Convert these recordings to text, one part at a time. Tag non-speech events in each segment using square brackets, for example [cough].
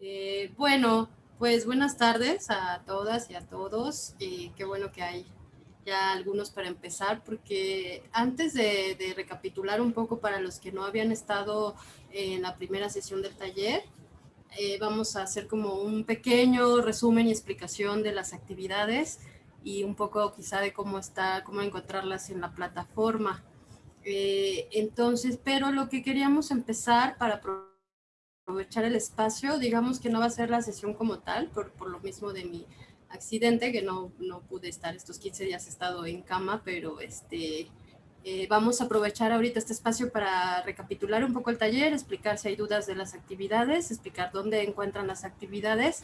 Eh, bueno, pues buenas tardes a todas y a todos. Eh, qué bueno que hay ya algunos para empezar, porque antes de, recapitular un poco para los que no habían estado en la primera sesión del taller, eh, vamos a hacer como un pequeño resumen y explicación de las actividades y un poco quizá de cómo está, cómo encontrarlas en la plataforma. Eh, entonces, pero lo que queríamos empezar para aprovechar el espacio, digamos que no va a ser la sesión como tal, por, por lo mismo de mi accidente, que no, no pude estar estos 15 días, he estado en cama, pero este, eh, vamos a aprovechar ahorita este espacio para recapitular un poco el taller, explicar si hay dudas de las actividades, explicar dónde encuentran las actividades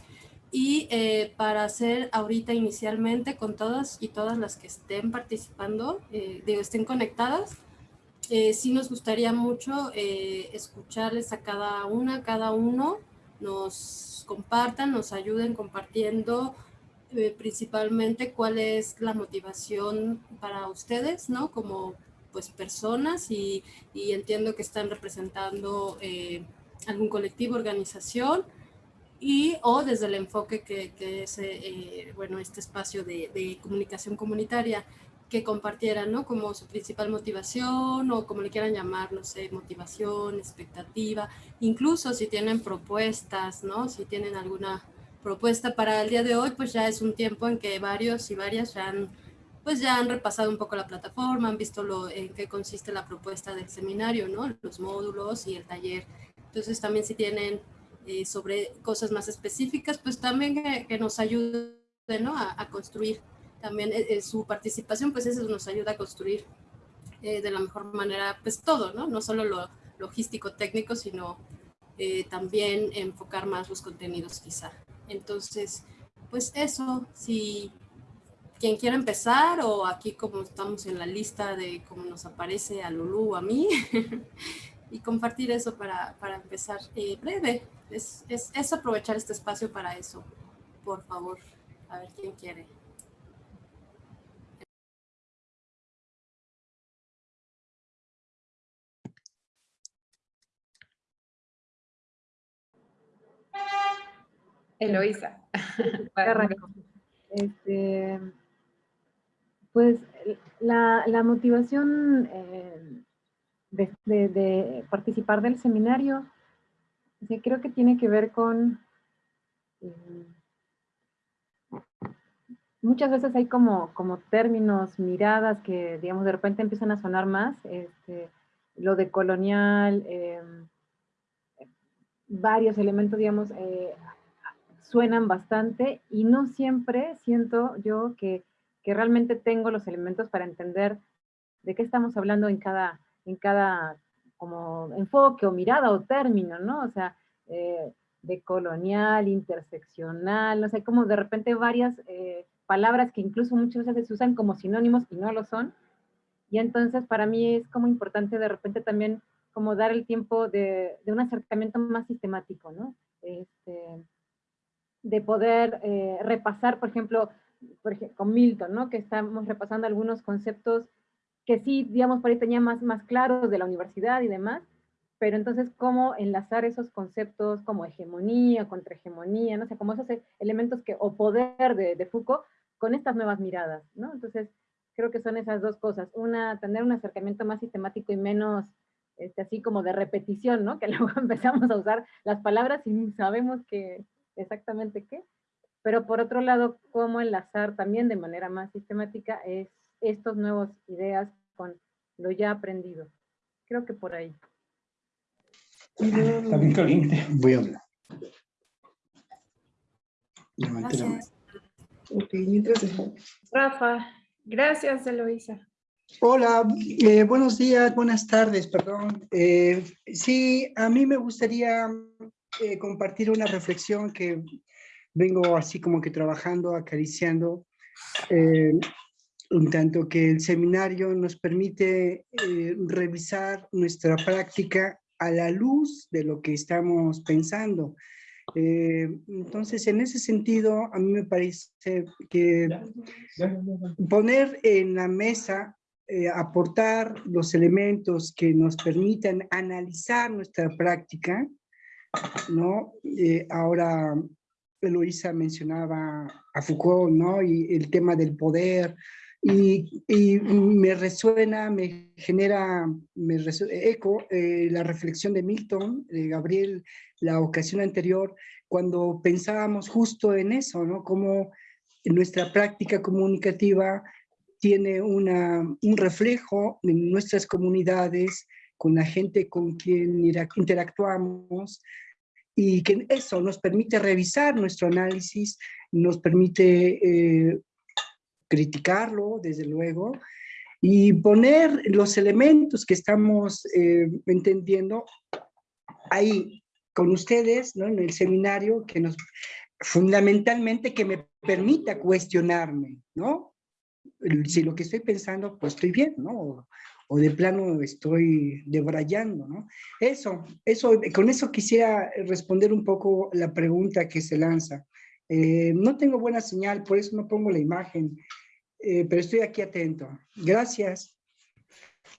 y eh, para hacer ahorita inicialmente con todas y todas las que estén participando, eh, digo, estén conectadas, eh, sí nos gustaría mucho eh, escucharles a cada una, cada uno, nos compartan, nos ayuden compartiendo eh, principalmente cuál es la motivación para ustedes, ¿no? Como pues personas y, y entiendo que están representando eh, algún colectivo, organización y o desde el enfoque que, que es, bueno, este espacio de, comunicación comunitaria que compartieran, ¿no? Como su principal motivación o como le quieran llamar, no sé, motivación, expectativa, incluso si tienen propuestas, ¿no? Si tienen alguna propuesta para el día de hoy, pues ya es un tiempo en que varios y varias ya han pues ya han repasado un poco la plataforma, han visto lo, en qué consiste la propuesta del seminario, ¿no? Los módulos y el taller. Entonces también si tienen eh, sobre cosas más específicas, pues también que, que nos ayuden, ¿no? A, a construir también eh, eh, su participación, pues eso nos ayuda a construir eh, de la mejor manera, pues todo, ¿no? No solo lo logístico técnico, sino también enfocar más los contenidos quizá. Entonces, pues eso, si quien quiera empezar o aquí como estamos en la lista de cómo nos aparece a Lulu o a mí [laughs] y compartir eso para, para empezar breve. Es, es, es, aprovechar este espacio para eso, por favor. A ver quién quiere. Eloisa. [laughs] este, pues la, la motivación eh, de, de, de, participar del seminario, creo que tiene que ver con... Eh, muchas veces hay como, como términos, miradas que, digamos, de repente empiezan a sonar más. Este, lo de colonial, eh, varios elementos, digamos, eh, suenan bastante y no siempre siento yo que, que, realmente tengo los elementos para entender de qué estamos hablando en cada, en cada como enfoque o mirada o término, ¿no? O sea, eh, de colonial, interseccional, no sé, como de repente varias eh, palabras que incluso muchas veces se usan como sinónimos y no lo son. Y entonces para mí es como importante de repente también como dar el tiempo de, de un acercamiento más sistemático, ¿no? Este, de poder eh, repasar, por ejemplo, por ejemplo, con Milton, ¿no? Que estamos repasando algunos conceptos que sí, digamos, por ahí tenía más, más claros de la universidad y demás, pero entonces cómo enlazar esos conceptos como hegemonía, contrahegemonía, no sé, como esos elementos que, o poder de, de Foucault con estas nuevas miradas, ¿no? Entonces, creo que son esas dos cosas. Una, tener un acercamiento más sistemático y menos, este, así como de repetición, ¿no? [laughs] Que luego empezamos a usar las palabras y sabemos que, exactamente qué, pero por otro lado, cómo enlazar también de manera más sistemática es estos nuevas ideas con lo ya aprendido. Creo que por ahí. También caliente. Voy a hablar. Rafa, gracias Eloisa. Hola, eh, buenos días, buenas tardes, perdón. Eh, sí, a mí me gustaría eh, compartir una reflexión que vengo así como que trabajando, acariciando, eh, un tanto que el seminario nos permite eh, revisar nuestra práctica a la luz de lo que estamos pensando. Eh, entonces, en ese sentido, a mí me parece que poner en la mesa, aportar los elementos que nos permitan analizar nuestra práctica, ¿no? Eh, ahora Eloisa mencionaba a Foucault, ¿no? Y el tema del poder, y, me resuena, me genera me eco eh, la reflexión de Milton, de Gabriel, la ocasión anterior, cuando pensábamos justo en eso, ¿no? Como nuestra práctica comunicativa tiene una, un reflejo en nuestras comunidades, con la gente con quien interactuamos, y que eso nos permite revisar nuestro análisis, nos permite eh, criticarlo, desde luego, y poner los elementos que estamos eh, entendiendo ahí con ustedes, ¿no? En el seminario, que nos, fundamentalmente que me permita cuestionarme, ¿no? Si lo que estoy pensando, pues estoy bien, ¿no? O, de plano estoy debrayando, ¿no? Eso, eso, con eso quisiera responder un poco la pregunta que se lanza. Eh, no tengo buena señal, por eso no pongo la imagen, eh, pero estoy aquí atento. Gracias.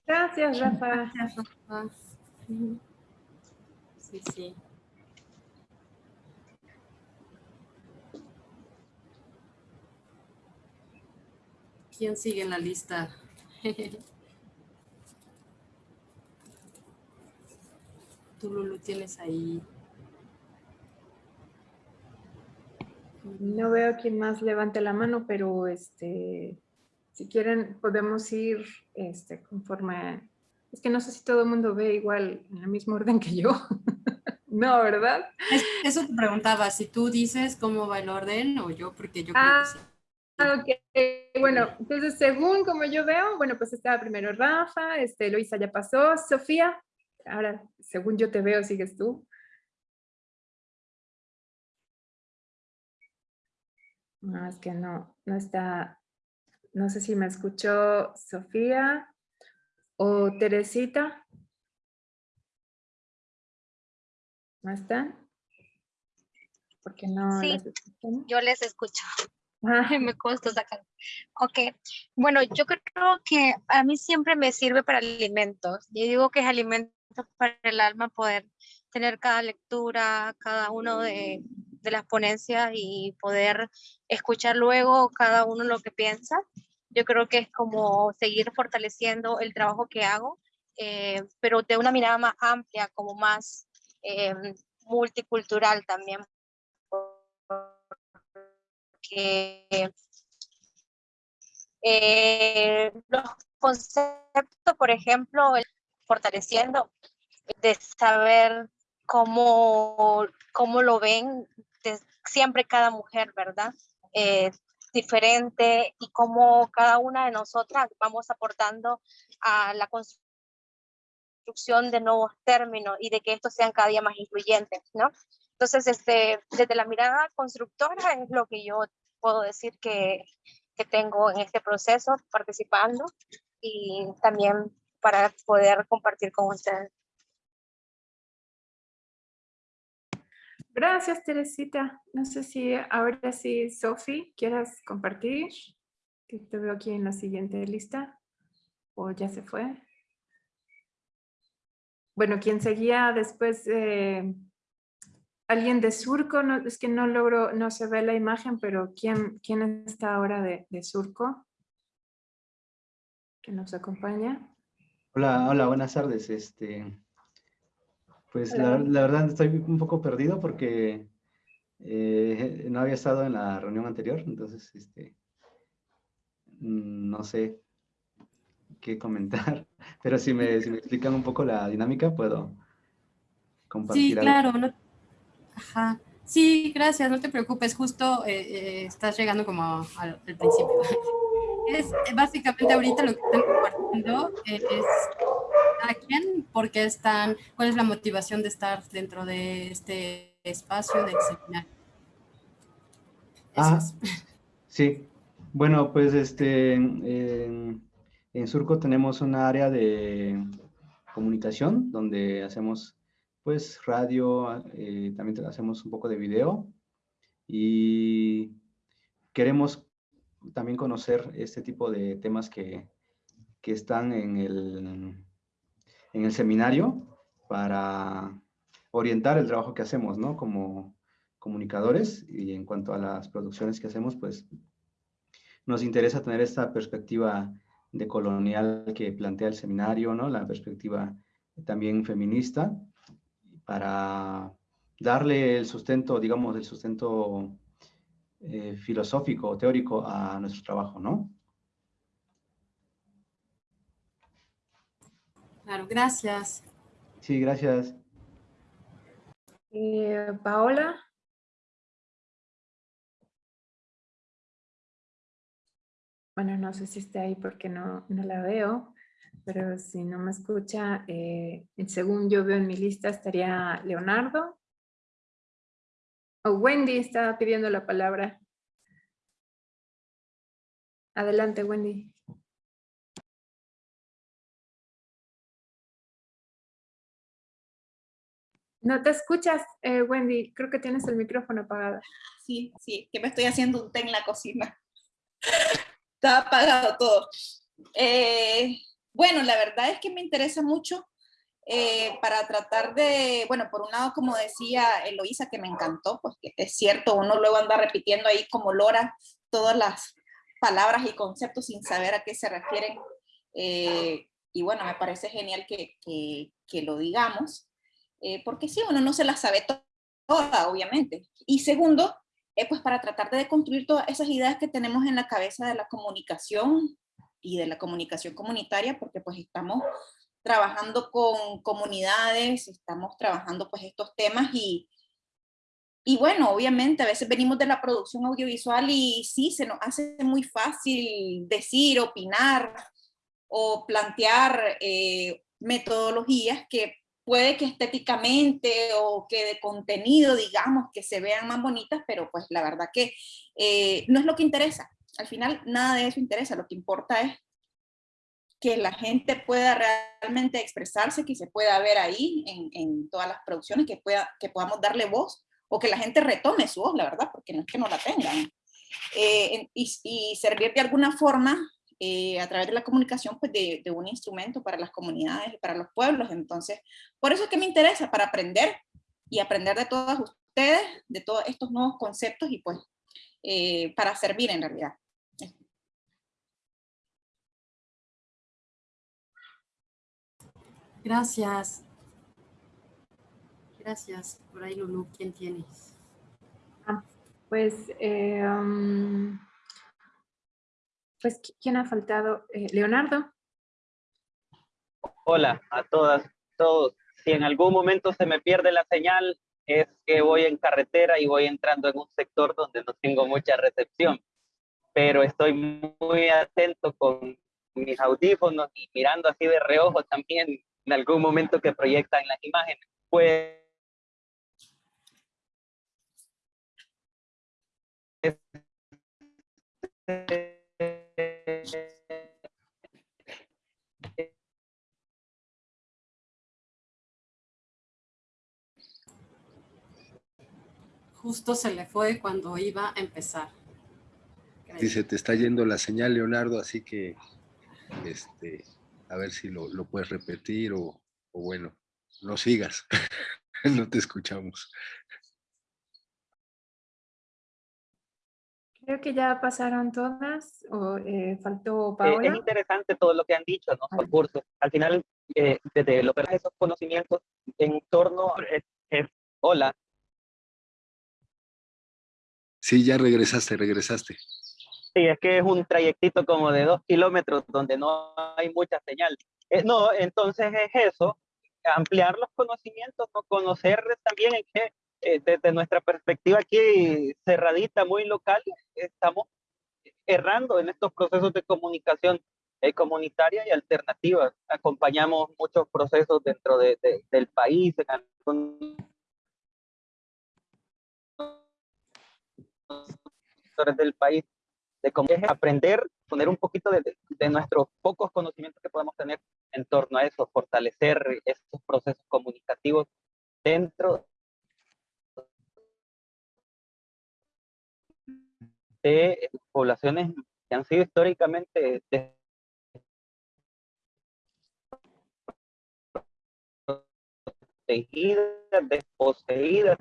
Gracias, Rafa. Sí, sí. ¿Quién sigue en la lista? [laughs] Tú, Lulu, tienes ahí No veo quién más levante la mano, pero este, si quieren podemos ir este, conforme... Es que no sé si todo el mundo ve igual en el mismo orden que yo. [laughs] no, ¿verdad? eso te preguntaba, si tú dices cómo va el orden o yo, porque yo creo que sí. Ah, ok, bueno, entonces según como yo veo, bueno, pues estaba primero Rafa, este, Luisa ya pasó, Sofía, ahora según yo te veo, sigues tú. No, es que no, no está, no sé si me escuchó Sofía o Teresita. ¿No están? Porque no sí, yo les escucho. [laughs] me costó sacar. Ok, bueno, yo creo que a mí siempre me sirve para alimentos. Yo digo que es alimento para el alma poder tener cada lectura, cada uno de, las ponencias y poder escuchar luego cada uno lo que piensa. Yo creo que es como seguir fortaleciendo el trabajo que hago, eh, pero de una mirada más amplia, como más eh, multicultural también. Porque eh, los conceptos, por ejemplo, fortaleciendo, de saber cómo, cómo lo ven siempre cada mujer, ¿verdad? Eh, diferente y cómo cada una de nosotras vamos aportando a la construcción de nuevos términos y de que estos sean cada día más incluyentes, ¿no? Entonces, este, desde la mirada constructora es lo que yo puedo decir que, que tengo en este proceso participando y también para poder compartir con ustedes. Gracias, Teresita. No sé si ahora sí, Sofi, quieras compartir, que te veo aquí en la siguiente lista, o ya se fue. Bueno, quien seguía después, alguien de Surco, no, es que no logro, no se ve la imagen, pero ¿quién, quién está ahora de, de Surco? Que nos acompaña. Hola, hola, buenas tardes. Este, pues la, verdad estoy un poco perdido porque eh, no había estado en la reunión anterior, entonces este, no sé qué comentar, [laughs] pero si me, si me explican un poco la dinámica puedo compartir. Sí, claro. Ajá. Sí, gracias, no te preocupes, justo eh, eh, estás llegando como al, principio. [laughs] Es básicamente ahorita lo que están compartiendo es a quién, por qué están, cuál es la motivación de estar dentro de este espacio del seminario. Ah, [laughs] sí. Bueno, pues este, en, Surco tenemos un área de comunicación donde hacemos pues radio, eh, también hacemos un poco de video y queremos también conocer este tipo de temas que, están en el, en el seminario para orientar el trabajo que hacemos, ¿no? Como comunicadores y en cuanto a las producciones que hacemos, pues nos interesa tener esta perspectiva de colonial que plantea el seminario, ¿no? La perspectiva también feminista para darle el sustento, digamos, el sustento eh, filosófico o teórico a nuestro trabajo, ¿no? Claro, gracias. Sí, gracias. Eh, Paola. Bueno, no sé si está ahí porque no, no la veo, pero si no me escucha, eh, según yo veo en mi lista estaría Leonardo. Wendy estaba pidiendo la palabra. Adelante, Wendy. No te escuchas, eh, Wendy. Creo que tienes el micrófono apagado. Sí, sí, que me estoy haciendo un té en la cocina. [laughs] Está apagado todo. Eh, bueno, la verdad es que me interesa mucho eh, para tratar de, bueno, por un lado, como decía Eloisa, que me encantó, pues es cierto, uno luego anda repitiendo ahí como lora todas las palabras y conceptos sin saber a qué se refieren. y bueno, me parece genial que, que, lo digamos. Eh, porque sí, uno no se la sabe toda, obviamente. Y segundo, eh, pues para tratar de construir todas esas ideas que tenemos en la cabeza de la comunicación y de la comunicación comunitaria, porque pues estamos trabajando con comunidades, estamos trabajando pues estos temas y, y bueno, obviamente a veces venimos de la producción audiovisual y sí, se nos hace muy fácil decir, opinar o plantear eh, metodologías que puede que estéticamente o que de contenido, digamos, que se vean más bonitas, pero pues la verdad que eh, no es lo que interesa. Al final nada de eso interesa, lo que importa es que la gente pueda realmente expresarse, que se pueda ver ahí en, en todas las producciones, que, pueda, que podamos darle voz o que la gente retome su voz, la verdad, porque no es que no la tengan. Eh, y, y, servir de alguna forma eh, a través de la comunicación pues de, de, un instrumento para las comunidades para los pueblos. Entonces, por eso es que me interesa, para aprender y aprender de todas ustedes, de todos estos nuevos conceptos y pues eh, para servir en realidad. Gracias. Gracias. Por ahí, Lulu, ¿quién tienes? Ah, pues, eh, um, pues, ¿quién ha faltado? Eh, Leonardo. Hola a todas, todos. Si en algún momento se me pierde la señal, es que voy en carretera y voy entrando en un sector donde no tengo mucha recepción. Pero estoy muy atento con mis audífonos y mirando así de reojo también en algún momento que proyectan las imágenes. Pues Justo se le fue cuando iba a empezar. Dice, te está yendo la señal, Leonardo, así que este, a ver si lo, lo puedes repetir o, o bueno, no sigas, [laughs] no te escuchamos. Creo que ya pasaron todas, o eh, faltó Eh, Paola. es interesante todo lo que han dicho, ¿no? Los cursos. Al final, eh, desde lo que esos conocimientos en torno, eh, eh, hola, Sí, ya regresaste, regresaste. Sí, es que es un trayectito como de dos kilómetros donde no hay mucha señal. Eh, no, entonces es eso, ampliar los conocimientos, ¿no? conocer también en qué, eh, desde nuestra perspectiva aquí cerradita, muy local, estamos errando en estos procesos de comunicación eh, comunitaria y alternativa. Acompañamos muchos procesos dentro de, de, del país, en sectores del país, de cómo es aprender, poner un poquito de, de, nuestros pocos conocimientos que podemos tener en torno a eso, fortalecer estos procesos comunicativos dentro de poblaciones que han sido históricamente protegidas, desposeídas,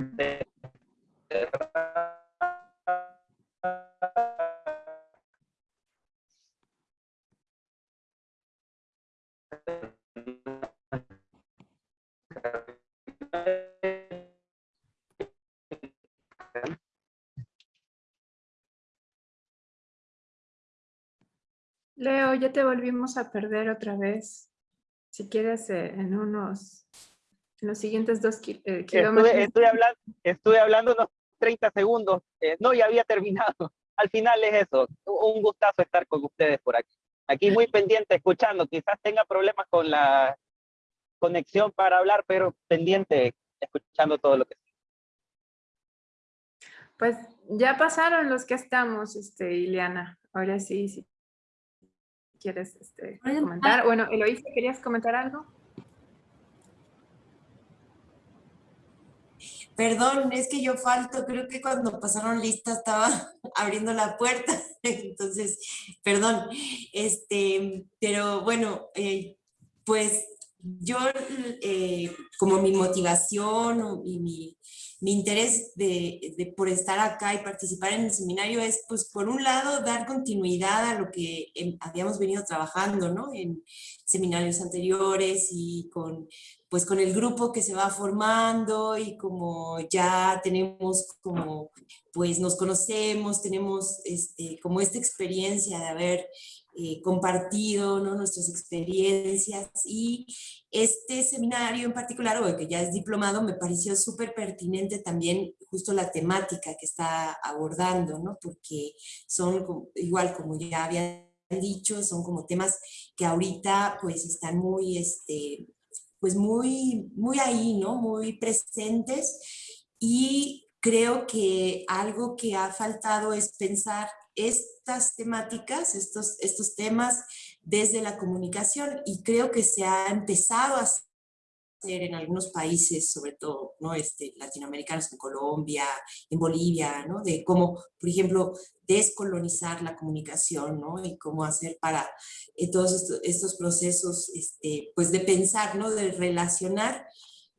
Leo, ya te volvimos a perder otra vez. Si quieres, eh, en unos, en los siguientes dos eh, kilómetros. Estuve, hablando, estuve hablando unos 30 segundos. Eh, no, ya había terminado. [laughs] Al final es eso. Un gustazo estar con ustedes por aquí. Aquí muy pendiente, escuchando. Quizás tenga problemas con la conexión para hablar, pero pendiente, escuchando todo lo que pues ya pasaron los que estamos, este, Ileana. Ahora sí, sí quieres este, comentar. Bueno, Eloísa, ¿querías comentar algo? Perdón, es que yo falto, creo que cuando pasaron lista estaba [laughs] abriendo la puerta, [laughs] entonces, perdón, este, pero bueno, eh, pues yo eh, como mi motivación y mi, interés de, por estar acá y participar en el seminario es, pues, por un lado, dar continuidad a lo que habíamos venido trabajando, ¿no? En seminarios anteriores y con, pues, con el grupo que se va formando y como ya tenemos como, pues, nos conocemos, tenemos este, como esta experiencia de haber eh, compartido ¿no? nuestras experiencias y este seminario en particular, o que ya es diplomado, me pareció súper pertinente también justo la temática que está abordando, ¿no? porque son igual como ya había dicho, son como temas que ahorita pues están muy, este, pues muy, muy ahí, ¿no? Muy presentes y creo que algo que ha faltado es pensar estas temáticas, estos, estos temas desde la comunicación y creo que se ha empezado a hacer en algunos países, sobre todo ¿no? este, latinoamericanos, en Colombia, en Bolivia, ¿no? de cómo, por ejemplo, descolonizar la comunicación ¿no? y cómo hacer para eh, todos estos, procesos este, pues de pensar, ¿no? de relacionar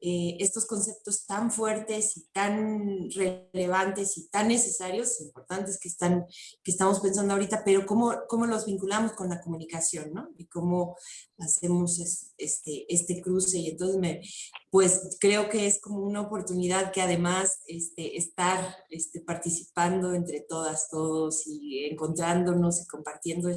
eh, estos conceptos tan fuertes y tan relevantes y tan necesarios, importantes que, están, que estamos pensando ahorita, pero cómo, cómo los vinculamos con la comunicación, ¿no? Y cómo hacemos este, este cruce. Y entonces, me, pues creo que es como una oportunidad que además este, estar este, participando entre todas, todos y encontrándonos y compartiendo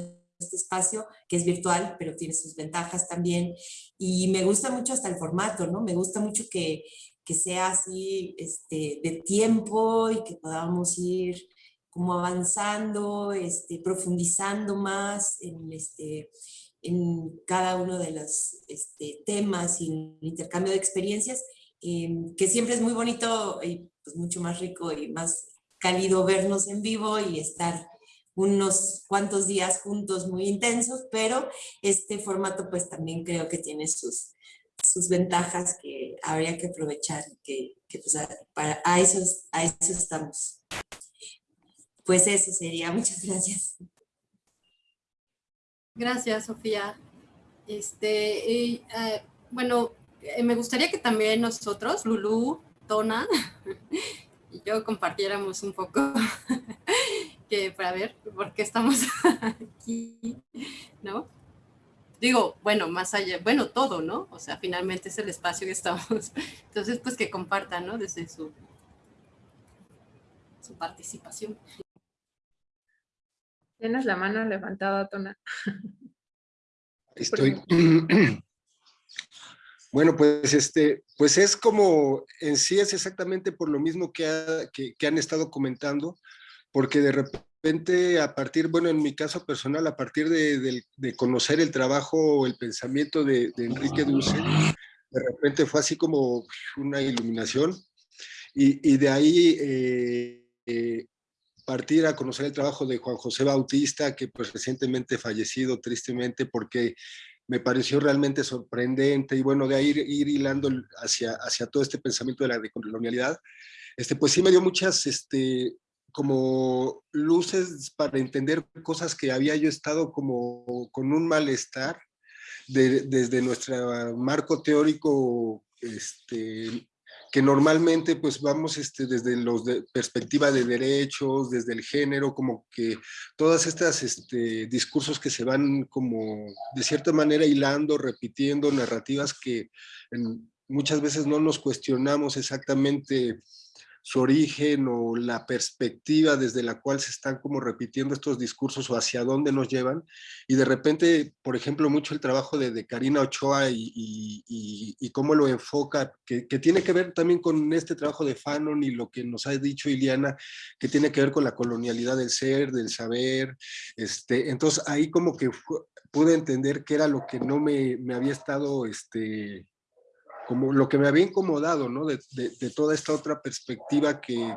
este espacio que es virtual, pero tiene sus ventajas también. Y me gusta mucho hasta el formato, ¿no? Me gusta mucho que, que sea así este, de tiempo y que podamos ir como avanzando, este, profundizando más en, este, en cada uno de los este, temas y el intercambio de experiencias, em, que siempre es muy bonito y pues mucho más rico y más cálido vernos en vivo y estar unos cuantos días juntos muy intensos, pero este formato pues también creo que tiene sus, sus ventajas que habría que aprovechar, que, que pues para, a, eso, a eso estamos. Pues eso sería, muchas gracias. Gracias, Sofía. Este, eh, bueno, eh, me gustaría que también nosotros, Lulú, Tona, [laughs] y yo compartiéramos un poco [laughs] para ver por qué estamos [laughs] aquí, ¿no? Digo, bueno, más allá, bueno, todo, ¿no? O sea, finalmente es el espacio que estamos. [laughs] Entonces, pues que compartan, ¿no? Desde su, su participación. Tienes la mano levantada, Tona. Estoy... [clears throat] Bueno, pues este, pues es como, en sí es exactamente por lo mismo que, que han estado comentando, porque de repente a partir, bueno, en mi caso personal, a partir de, conocer el trabajo o el pensamiento de, Enrique Dulce, de repente fue así como una iluminación. Y, de ahí eh, eh, partir a conocer el trabajo de Juan José Bautista, que pues recientemente fallecido tristemente porque me pareció realmente sorprendente. Y bueno, de ahí ir, ir hilando hacia, hacia todo este pensamiento de la decolonialidad, este, pues sí me dio muchas este, como luces para entender cosas que había yo estado como con un malestar desde nuestro marco teórico este, que normalmente pues vamos este, desde los de perspectiva de derechos, desde el género, como que todas estas este, discursos que se van como de cierta manera hilando, repitiendo narrativas que muchas veces no nos cuestionamos exactamente su origen o la perspectiva desde la cual se están como repitiendo estos discursos o hacia dónde nos llevan. Y de repente, por ejemplo, mucho el trabajo de, Karina Ochoa y, cómo lo enfoca, que, tiene que ver también con este trabajo de Fanon y lo que nos ha dicho Iliana, que tiene que ver con la colonialidad del ser, del saber. Este, entonces ahí como que pude entender que era lo que no me, me había estado... Este, como lo que me había incomodado, ¿no? De, toda esta otra perspectiva que,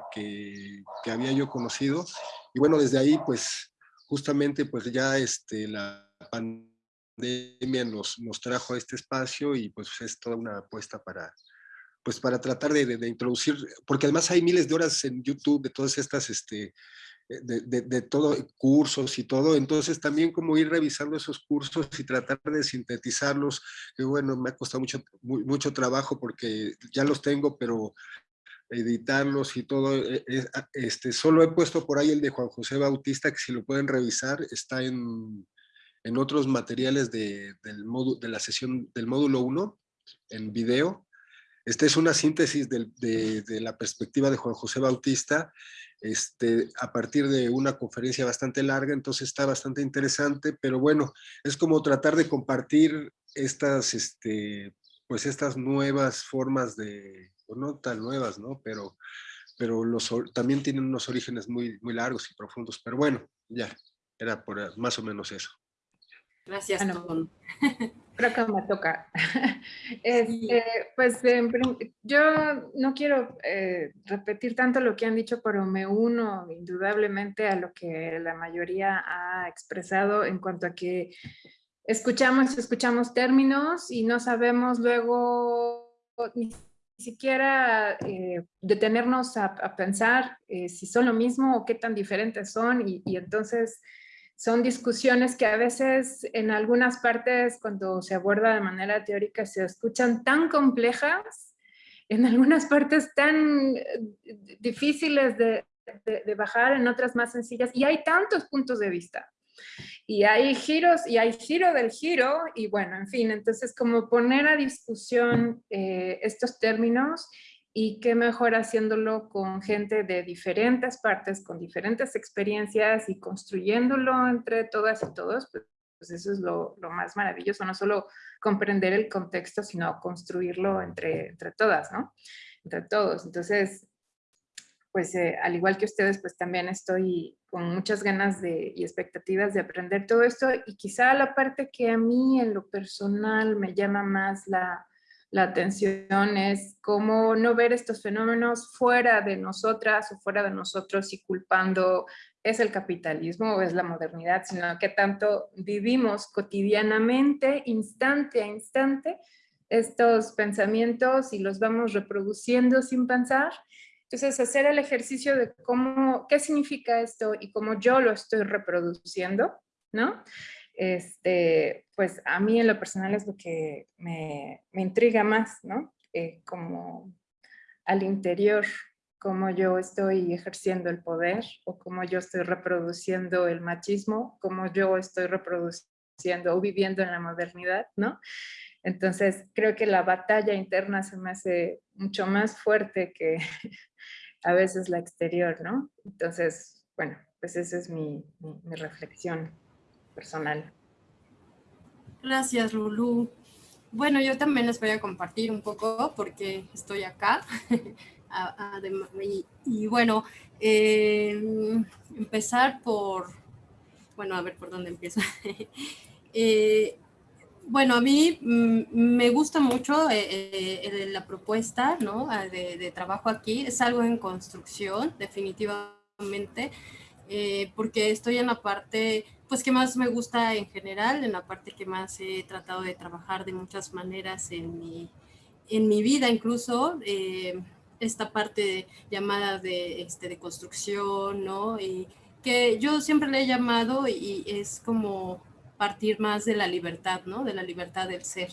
había yo conocido. Y bueno, desde ahí, pues, justamente, pues ya este, la pandemia nos, trajo a este espacio y pues es toda una apuesta para, pues para tratar de, introducir, porque además hay miles de horas en YouTube de todas estas este, eh, de, de, todo, cursos y todo, entonces también como ir revisando esos cursos y tratar de sintetizarlos, que bueno, me ha costado mucho, mucho trabajo porque ya los tengo, pero editarlos y todo, eh, eh, ah, este, solo he puesto por ahí el de Juan José Bautista, que si lo pueden revisar, está en, en otros materiales de, del módulo, de la sesión del módulo 1, en video, esta es una síntesis de, de, la perspectiva de Juan José Bautista este, a partir de una conferencia bastante larga, entonces está bastante interesante, pero bueno, es como tratar de compartir estas, este, pues estas nuevas formas de, no tan nuevas, ¿no? Pero, pero los, también tienen unos orígenes muy, muy largos y profundos, pero bueno, ya, era por más o menos eso. Gracias, Tom. [laughs] Creo que me toca. [laughs] Este, pues yo no quiero eh, repetir tanto lo que han dicho, pero me uno indudablemente a lo que la mayoría ha expresado en cuanto a que escuchamos, escuchamos términos y no sabemos luego ni siquiera eh, detenernos a, pensar eh, si son lo mismo o qué tan diferentes son y, y entonces son discusiones que a veces en algunas partes cuando se aborda de manera teórica se escuchan tan complejas, en algunas partes tan eh, difíciles de, bajar, en otras más sencillas, y hay tantos puntos de vista. Y hay giros, y hay giro del giro, y bueno, en fin, entonces como poner a discusión eh, estos términos y qué mejor haciéndolo con gente de diferentes partes, con diferentes experiencias y construyéndolo entre todas y todos, pues, pues eso es lo, lo, más maravilloso, no solo comprender el contexto, sino construirlo entre, entre todas, ¿no? Entre todos. Entonces, pues eh, al igual que ustedes, pues también estoy con muchas ganas de, y expectativas de aprender todo esto y quizá la parte que a mí en lo personal me llama más la, la atención es cómo no ver estos fenómenos fuera de nosotras o fuera de nosotros y culpando es el capitalismo o es la modernidad, sino que tanto vivimos cotidianamente, instante a instante, estos pensamientos y los vamos reproduciendo sin pensar. Entonces, hacer el ejercicio de cómo, qué significa esto y cómo yo lo estoy reproduciendo, ¿no? Este, pues a mí en lo personal es lo que me, me intriga más, ¿no? Eh, como al interior, cómo yo estoy ejerciendo el poder o cómo yo estoy reproduciendo el machismo, cómo yo estoy reproduciendo o viviendo en la modernidad, ¿no? Entonces creo que la batalla interna se me hace mucho más fuerte que [laughs] a veces la exterior, ¿no? Entonces, bueno, pues esa es mi, mi reflexión personal. Gracias, Lulu. Bueno, yo también les voy a compartir un poco porque estoy acá. [laughs] y, bueno, em, empezar por, bueno, a ver por dónde empiezo. [laughs] Eh, bueno, a mí mm, me gusta mucho eh, eh, la propuesta ¿no? Ah, de, trabajo aquí. Es algo en construcción, definitivamente, porque estoy en la parte pues que más me gusta en general, en la parte que más he tratado de trabajar de muchas maneras en mi, en mi vida, incluso eh, esta parte llamada de, este, de construcción, ¿no? Y que yo siempre le he llamado y es como partir más de la libertad, ¿no? De la libertad del ser.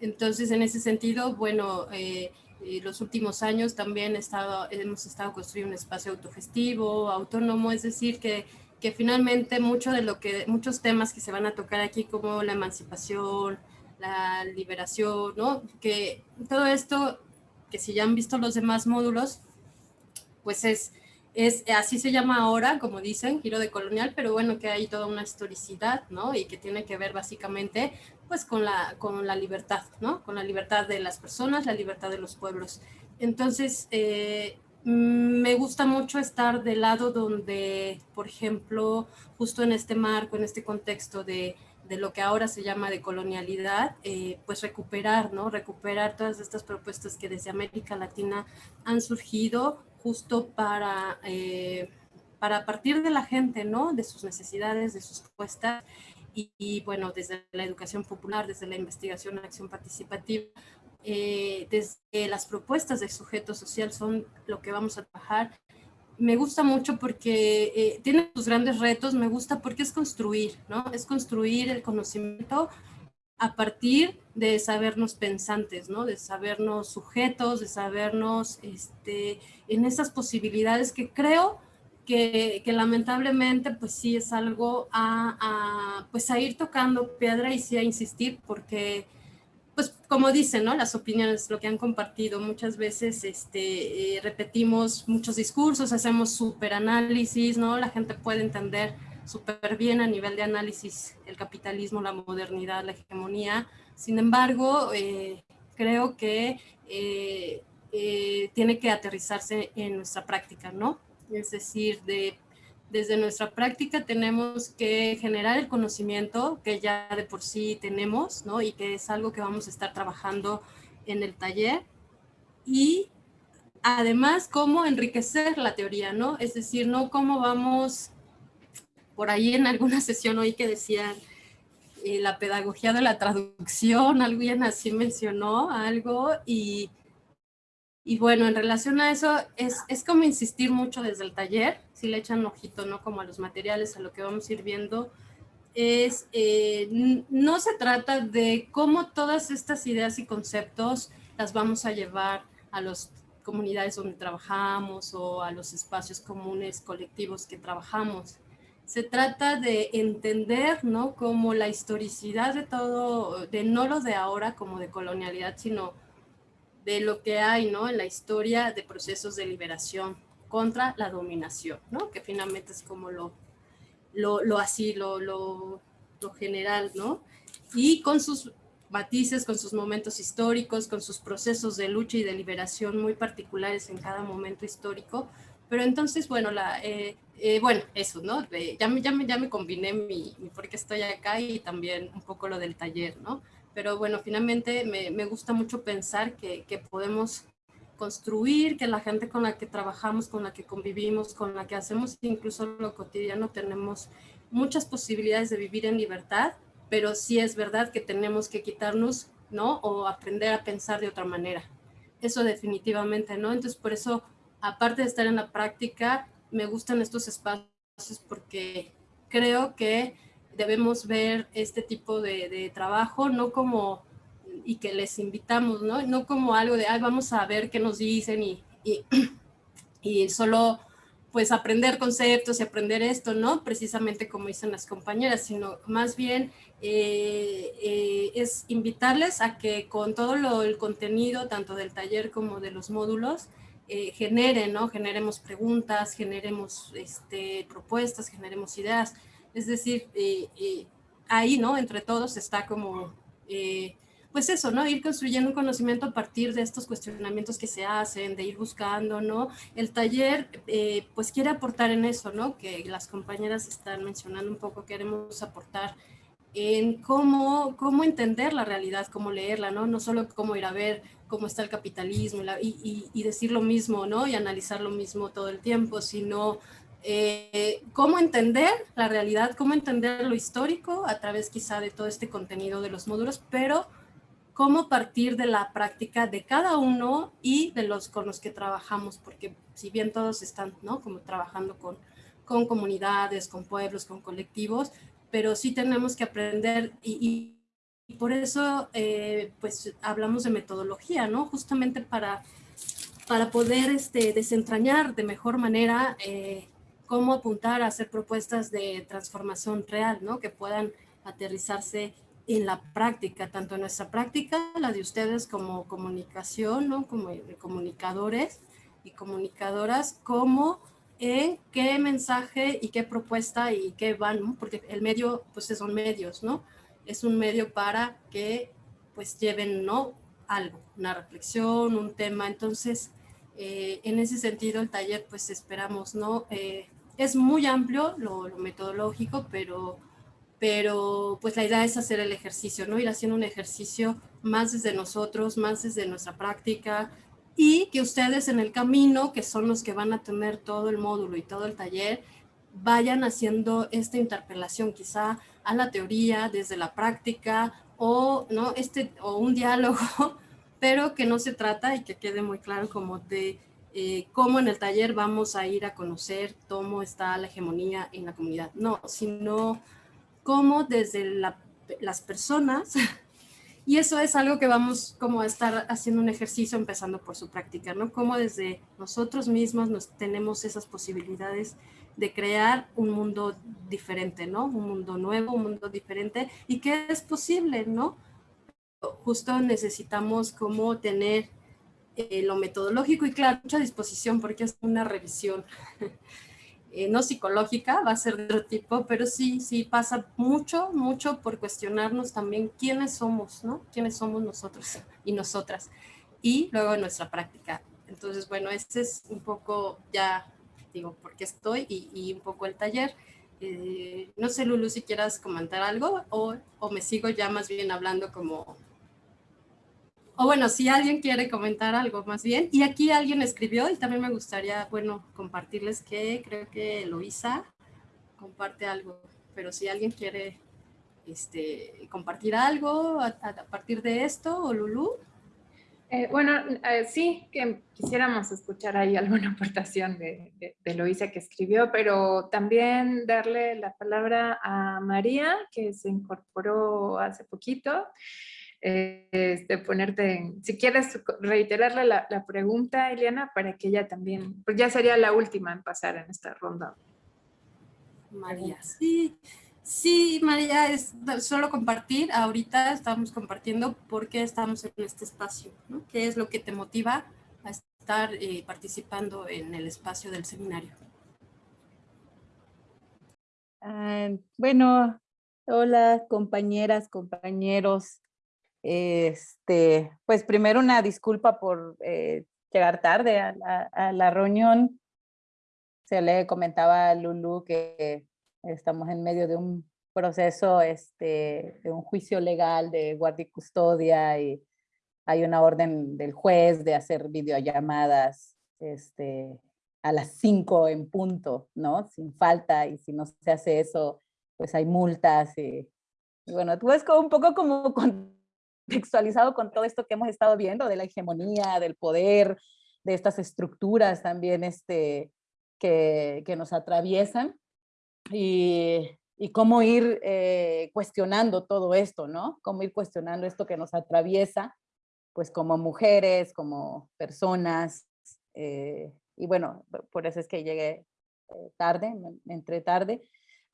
Entonces, en ese sentido, bueno, eh, eh, los últimos años también estado, hemos estado construyendo un espacio autogestivo, autónomo, es decir, que, que finalmente mucho de lo que, muchos temas que se van a tocar aquí, como la emancipación, la liberación, ¿no? Que todo esto, que si ya han visto los demás módulos, pues es, es, así se llama ahora, como dicen, giro de colonial, pero bueno, que hay toda una historicidad, ¿no? Y que tiene que ver básicamente, pues, con la, con la libertad, ¿no? Con la libertad de las personas, la libertad de los pueblos. Entonces, eh, me gusta mucho estar del lado donde, por ejemplo, justo en este marco, en este contexto de de lo que ahora se llama de colonialidad, eh, pues recuperar, ¿no? Recuperar todas estas propuestas que desde América Latina han surgido justo para, eh, para partir de la gente, ¿no? De sus necesidades, de sus propuestas y, bueno, desde la educación popular, desde la investigación, acción participativa, eh, desde las propuestas del sujeto social son lo que vamos a trabajar me gusta mucho porque eh, tiene sus grandes retos, me gusta porque es construir, ¿no? Es construir el conocimiento a partir de sabernos pensantes, ¿no? De sabernos sujetos, de sabernos este, en esas posibilidades que creo que, lamentablemente pues sí es algo a, a, pues a ir tocando piedra y sí a insistir porque pues como dicen, ¿no? Las opiniones, lo que han compartido, muchas veces este, eh, repetimos muchos discursos, hacemos súper análisis, ¿no? La gente puede entender súper bien a nivel de análisis el capitalismo, la modernidad, la hegemonía. Sin embargo, eh, creo que eh, tiene que aterrizarse en nuestra práctica, ¿no? Es decir, de desde nuestra práctica tenemos que generar el conocimiento que ya de por sí tenemos, ¿no? Y que es algo que vamos a estar trabajando en el taller. Y además, cómo enriquecer la teoría, ¿no? Es decir, no cómo vamos, por ahí en alguna [laughs] sesión hoy que decían eh, la pedagogía de la traducción, [laughs] alguien así mencionó algo y y bueno, en relación a eso, es, es, como insistir mucho desde el taller, si le echan ojito, ¿no? Como a los materiales, a lo que vamos a ir viendo, es, eh, no se trata de cómo todas estas ideas y conceptos las vamos a llevar a las comunidades donde trabajamos o a los espacios comunes, colectivos que trabajamos. Se trata de entender, ¿no? Como la historicidad de todo, de no lo de ahora como de colonialidad, sino de lo que hay ¿no? en la historia de procesos de liberación contra la dominación, ¿no? que finalmente es como lo, lo, así, lo, lo, lo general, ¿no? y con sus matices, con sus momentos históricos, con sus procesos de lucha y de liberación muy particulares en cada momento histórico. Pero entonces, bueno, la, eh, eh, bueno eso, ¿no? ya, me, ya, me, ya me combiné mi, mi por qué estoy acá y también un poco lo del taller, ¿no? pero bueno, finalmente me, me gusta mucho pensar que, que, podemos construir, que la gente con la que trabajamos, con la que convivimos, con la que hacemos incluso lo cotidiano, tenemos muchas posibilidades de vivir en libertad, pero sí es verdad que tenemos que quitarnos, ¿no? O aprender a pensar de otra manera. Eso definitivamente, ¿no? Entonces, por eso, aparte de estar en la práctica, me gustan estos espacios porque creo que debemos ver este tipo de, trabajo, no como, y que les invitamos, ¿no? No como algo de, ay, vamos a ver qué nos dicen y, [clears throat] y, solo pues aprender conceptos y aprender esto, ¿no? Precisamente como dicen las compañeras, sino más bien eh, eh, es invitarles a que con todo lo, el contenido, tanto del taller como de los módulos, eh, ¿no? Generemos preguntas, generemos este, propuestas, generemos ideas. Es decir, eh, eh, ahí, ¿no? Entre todos está como, eh, pues eso, ¿no? Ir construyendo un conocimiento a partir de estos cuestionamientos que se hacen, de ir buscando, ¿no? El taller, pues quiere aportar en eso, ¿no? Que las compañeras están mencionando un poco, queremos aportar en cómo, cómo entender la realidad, cómo leerla, ¿no? No solo cómo ir a ver cómo está el capitalismo y, y decir lo mismo, ¿no? Y analizar lo mismo todo el tiempo, sino eh, cómo entender la realidad, cómo entender lo histórico a través quizá de todo este contenido de los módulos, pero cómo partir de la práctica de cada uno y de los con los que trabajamos, porque si bien todos están, ¿no? Como trabajando con, con comunidades, con pueblos, con colectivos, pero sí tenemos que aprender y, por eso, eh, pues, hablamos de metodología, ¿no? Justamente para, para poder este, desentrañar de mejor manera eh, cómo apuntar a hacer propuestas de transformación real, ¿no? Que puedan aterrizarse en la práctica, tanto en nuestra práctica, la de ustedes como comunicación, ¿no? Como comunicadores y comunicadoras, como en qué mensaje y qué propuesta y qué van, porque el medio, pues son medios, ¿no? Es un medio para que pues lleven, ¿no? Algo, una reflexión, un tema. Entonces, eh, en ese sentido, el taller, pues esperamos, ¿no? Eh, es muy amplio lo, metodológico, pero, pero pues la idea es hacer el ejercicio, ¿no? Ir haciendo un ejercicio más desde nosotros, más desde nuestra práctica, y que ustedes en el camino, que son los que van a tener todo el módulo y todo el taller, vayan haciendo esta interpelación quizá a la teoría desde la práctica o, ¿no? este, o un diálogo, [laughs] pero que no se trata y que quede muy claro como de eh, cómo en el taller vamos a ir a conocer cómo está la hegemonía en la comunidad. No, sino cómo desde las personas [laughs] Y eso es algo que vamos como a estar haciendo un ejercicio empezando por su práctica, ¿no? Cómo desde nosotros mismos nos tenemos esas posibilidades de crear un mundo diferente, ¿no? Un mundo nuevo, un mundo diferente y que es posible, ¿no? Justo necesitamos como tener eh, lo metodológico y claro, mucha disposición porque es una revisión [laughs] Eh, no psicológica, va a ser de otro tipo, pero sí, sí pasa mucho, mucho por cuestionarnos también quiénes somos, ¿no? Quiénes somos nosotros y nosotras. Y luego nuestra práctica. Entonces, bueno, este es un poco ya, digo, estoy y, un poco el taller. Eh, no sé, Lulu, si quieras comentar algo o, o me sigo ya más bien hablando como o bueno, si alguien quiere comentar algo más bien. Y aquí alguien escribió y también me gustaría, bueno, compartirles que creo que Eloisa comparte algo. Pero si alguien quiere este, compartir algo a, partir de esto, o Lulu. Eh, bueno, eh, sí, que quisiéramos escuchar ahí alguna [laughs] aportación de, de, de que escribió, pero también darle la palabra a María, que se incorporó hace poquito este, ponerte si quieres reiterarle la, la, pregunta, Eliana, para que ella también, pues ya sería la última en pasar en esta ronda. María, sí, sí, María, es solo compartir, ahorita estamos compartiendo por qué estamos en este espacio, ¿no? ¿Qué es lo que te motiva a estar eh, participando en el espacio del seminario? Ah, bueno, hola compañeras, compañeros. Este, pues primero una disculpa por eh, llegar tarde a la, reunión. Se le comentaba a Lulu que estamos en medio de un proceso, este, de un juicio legal de guardia y custodia y hay una orden del juez de hacer videollamadas este, a las 5 en punto, ¿no? Sin falta y si no se hace eso, pues hay multas y, bueno, tú es como un poco como con [laughs] contextualizado con todo esto que hemos estado viendo de la hegemonía, del poder, de estas estructuras también este, que, que nos atraviesan y, cómo ir eh, cuestionando todo esto, ¿no? Cómo ir cuestionando esto que nos atraviesa, pues como mujeres, como personas, eh, y bueno, por eso es que llegué eh, tarde, entré tarde,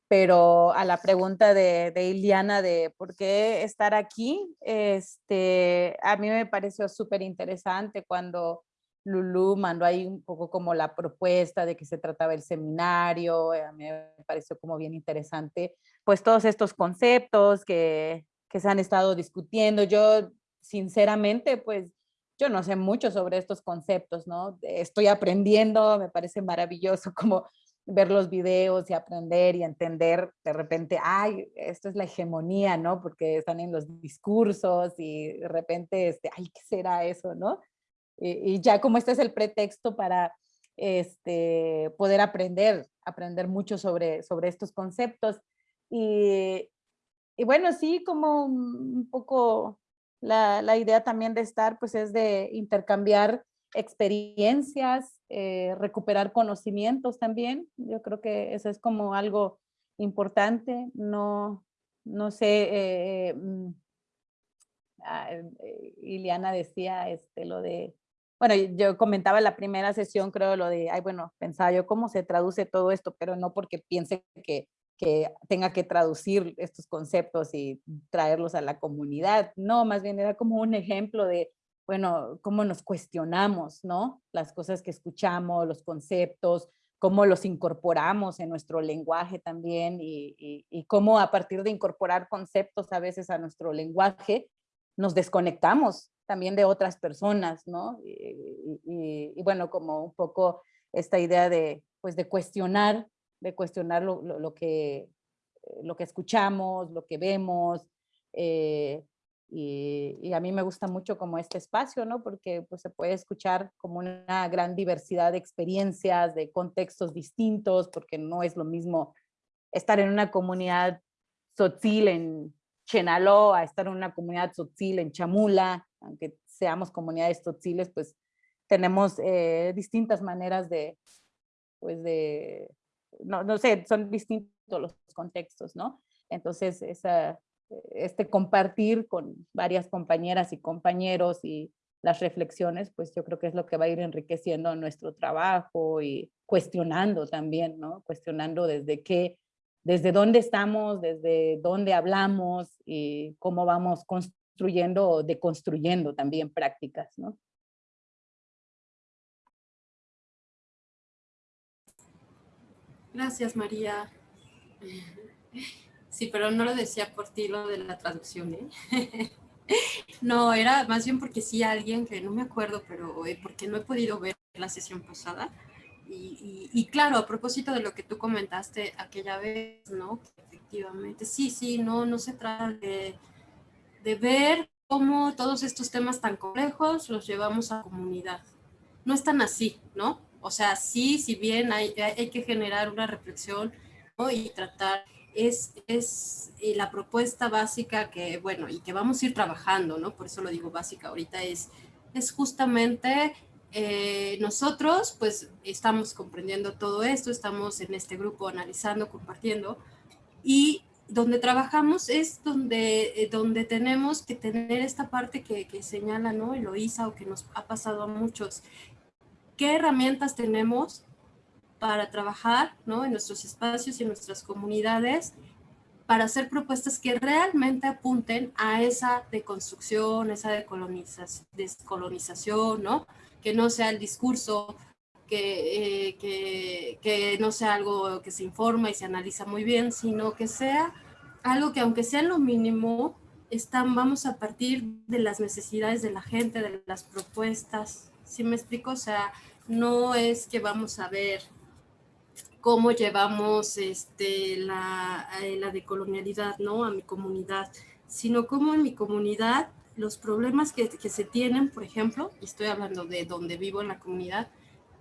pero a la pregunta de, de, Iliana de por qué estar aquí, este, a mí me pareció súper interesante cuando Lulu mandó ahí un poco como la propuesta de que se trataba el seminario, a mí me pareció como bien interesante, pues todos estos conceptos que, que se han estado discutiendo. Yo, sinceramente, pues yo no sé mucho sobre estos conceptos, ¿no? Estoy aprendiendo, me parece maravilloso [laughs] como ver los videos y aprender y entender de repente, ay, esto es la hegemonía, ¿no? Porque están en los discursos y de repente, este, ay, ¿qué será eso, no? Y, ya como este es el pretexto para este, poder aprender, aprender mucho sobre, sobre estos conceptos. Y, y bueno, sí, como un poco la, la idea también de estar, pues es de intercambiar experiencias, eh, recuperar conocimientos también. Yo creo que eso es como algo importante. No, no sé, eh, mm, ah, eh, Iliana decía este, lo de, bueno, yo comentaba en la primera sesión, creo, lo de, ay, bueno, pensaba yo cómo se traduce todo esto, pero no porque piense que, que tenga que traducir estos conceptos y traerlos a la comunidad. No, más bien era como un ejemplo de, bueno, cómo nos cuestionamos, ¿no? Las cosas que escuchamos, los conceptos, cómo los incorporamos en nuestro lenguaje también y, y, cómo a partir de incorporar conceptos a veces a nuestro lenguaje, nos desconectamos también de otras personas, ¿no? Y, bueno, como un poco esta idea de, pues, de cuestionar, de cuestionar lo, lo, que, lo que escuchamos, lo que vemos, eh, y, a mí me gusta mucho como este espacio, ¿no? Porque pues, se puede escuchar como una gran diversidad de experiencias, de contextos distintos, porque no es lo mismo estar en una comunidad sotzil en Chenaló a estar en una comunidad sotzil en Chamula, aunque seamos comunidades totziles, pues tenemos eh, distintas maneras de, pues de, no, no sé, son distintos los contextos, ¿no? Entonces, esa, este compartir con varias compañeras y compañeros y las reflexiones, pues yo creo que es lo que va a ir enriqueciendo nuestro trabajo y cuestionando también, ¿no? Cuestionando desde qué, desde dónde estamos, desde dónde hablamos y cómo vamos construyendo o deconstruyendo también prácticas, ¿no? Gracias, María. Sí, pero no lo decía por ti lo de la traducción, ¿eh? [laughs] no, era más bien porque sí alguien que no me acuerdo, pero eh, porque no he podido ver la sesión pasada. Y, claro, a propósito de lo que tú comentaste aquella vez, ¿no? Efectivamente, sí, sí, no, no se trata de, de ver cómo todos estos temas tan complejos los llevamos a comunidad. No es tan así, ¿no? O sea, sí, si bien hay, hay que generar una reflexión y tratar es, es la propuesta básica que, bueno, y que vamos a ir trabajando, ¿no? Por eso lo digo básica ahorita, es, es justamente eh, nosotros, pues, estamos comprendiendo todo esto, estamos en este grupo analizando, compartiendo, y donde trabajamos es donde, eh, donde tenemos que tener esta parte que, que señala, ¿no? Eloísa, o que nos ha pasado a muchos. ¿Qué herramientas tenemos para trabajar ¿no? en nuestros espacios y en nuestras comunidades para hacer propuestas que realmente apunten a esa deconstrucción, esa descolonización, ¿no? que no sea el discurso, que, eh, que, que, no sea algo que se informa y se analiza muy bien, sino que sea algo que aunque sea lo mínimo, están, vamos a partir de las necesidades de la gente, de las propuestas, ¿sí me explico? O sea, no es que vamos a ver cómo llevamos este, la, eh, la decolonialidad ¿no? a mi comunidad, sino cómo en mi comunidad los problemas que, que se tienen, por ejemplo, estoy hablando de donde vivo en la comunidad,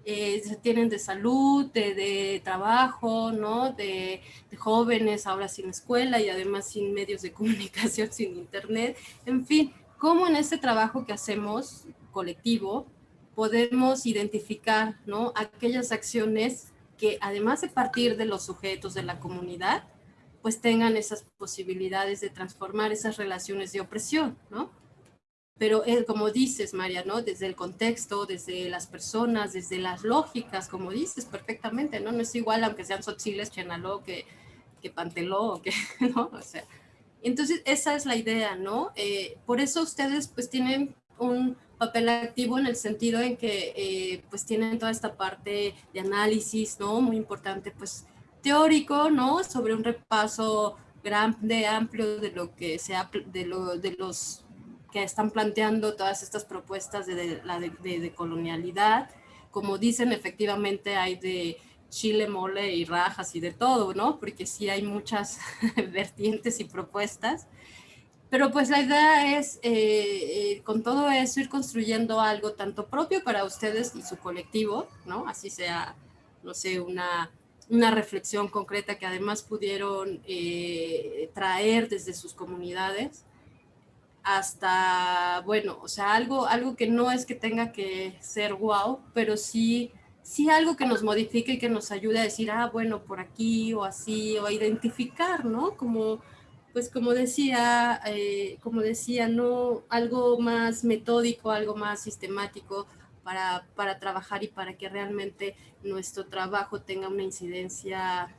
eh, tienen de salud, de, de trabajo, ¿no? De, de, jóvenes ahora sin escuela y además sin medios de [laughs] comunicación, sin internet, en fin, cómo en este trabajo que hacemos colectivo podemos identificar, ¿no? Aquellas acciones que además de partir de los sujetos de la comunidad, pues tengan esas posibilidades de transformar esas relaciones de opresión, ¿no? Pero eh, como dices, María, ¿no? Desde el contexto, desde las personas, desde las lógicas, como dices perfectamente, ¿no? No es igual aunque sean Sotziles, Chenaló, que, que Panteló, que, [laughs] ¿no? O sea, entonces esa es la idea, ¿no? Eh, por eso ustedes pues tienen un papel activo en el sentido en que eh, pues tienen toda esta parte de análisis, ¿no? Muy importante, pues teórico, ¿no? Sobre un repaso grande, amplio de lo que sea, de, lo, de los que están planteando todas estas propuestas de, de, de, colonialidad. Como dicen, efectivamente hay de chile, mole y rajas y de todo, ¿no? Porque sí hay muchas [laughs] vertientes y propuestas. Pero pues la idea es, eh, eh, con todo eso, ir construyendo algo tanto propio para ustedes y su colectivo, ¿no? Así sea, no sé, una, una reflexión concreta que además pudieron eh, traer desde sus comunidades, hasta, bueno, o sea, algo, algo que no es que tenga que ser wow, pero sí, sí algo que nos modifique y que nos ayude a decir, ah, bueno, por aquí o así, o a identificar, ¿no? Como pues como decía, eh, como decía, no algo más metódico, algo más sistemático para, para trabajar y para que realmente nuestro trabajo tenga una incidencia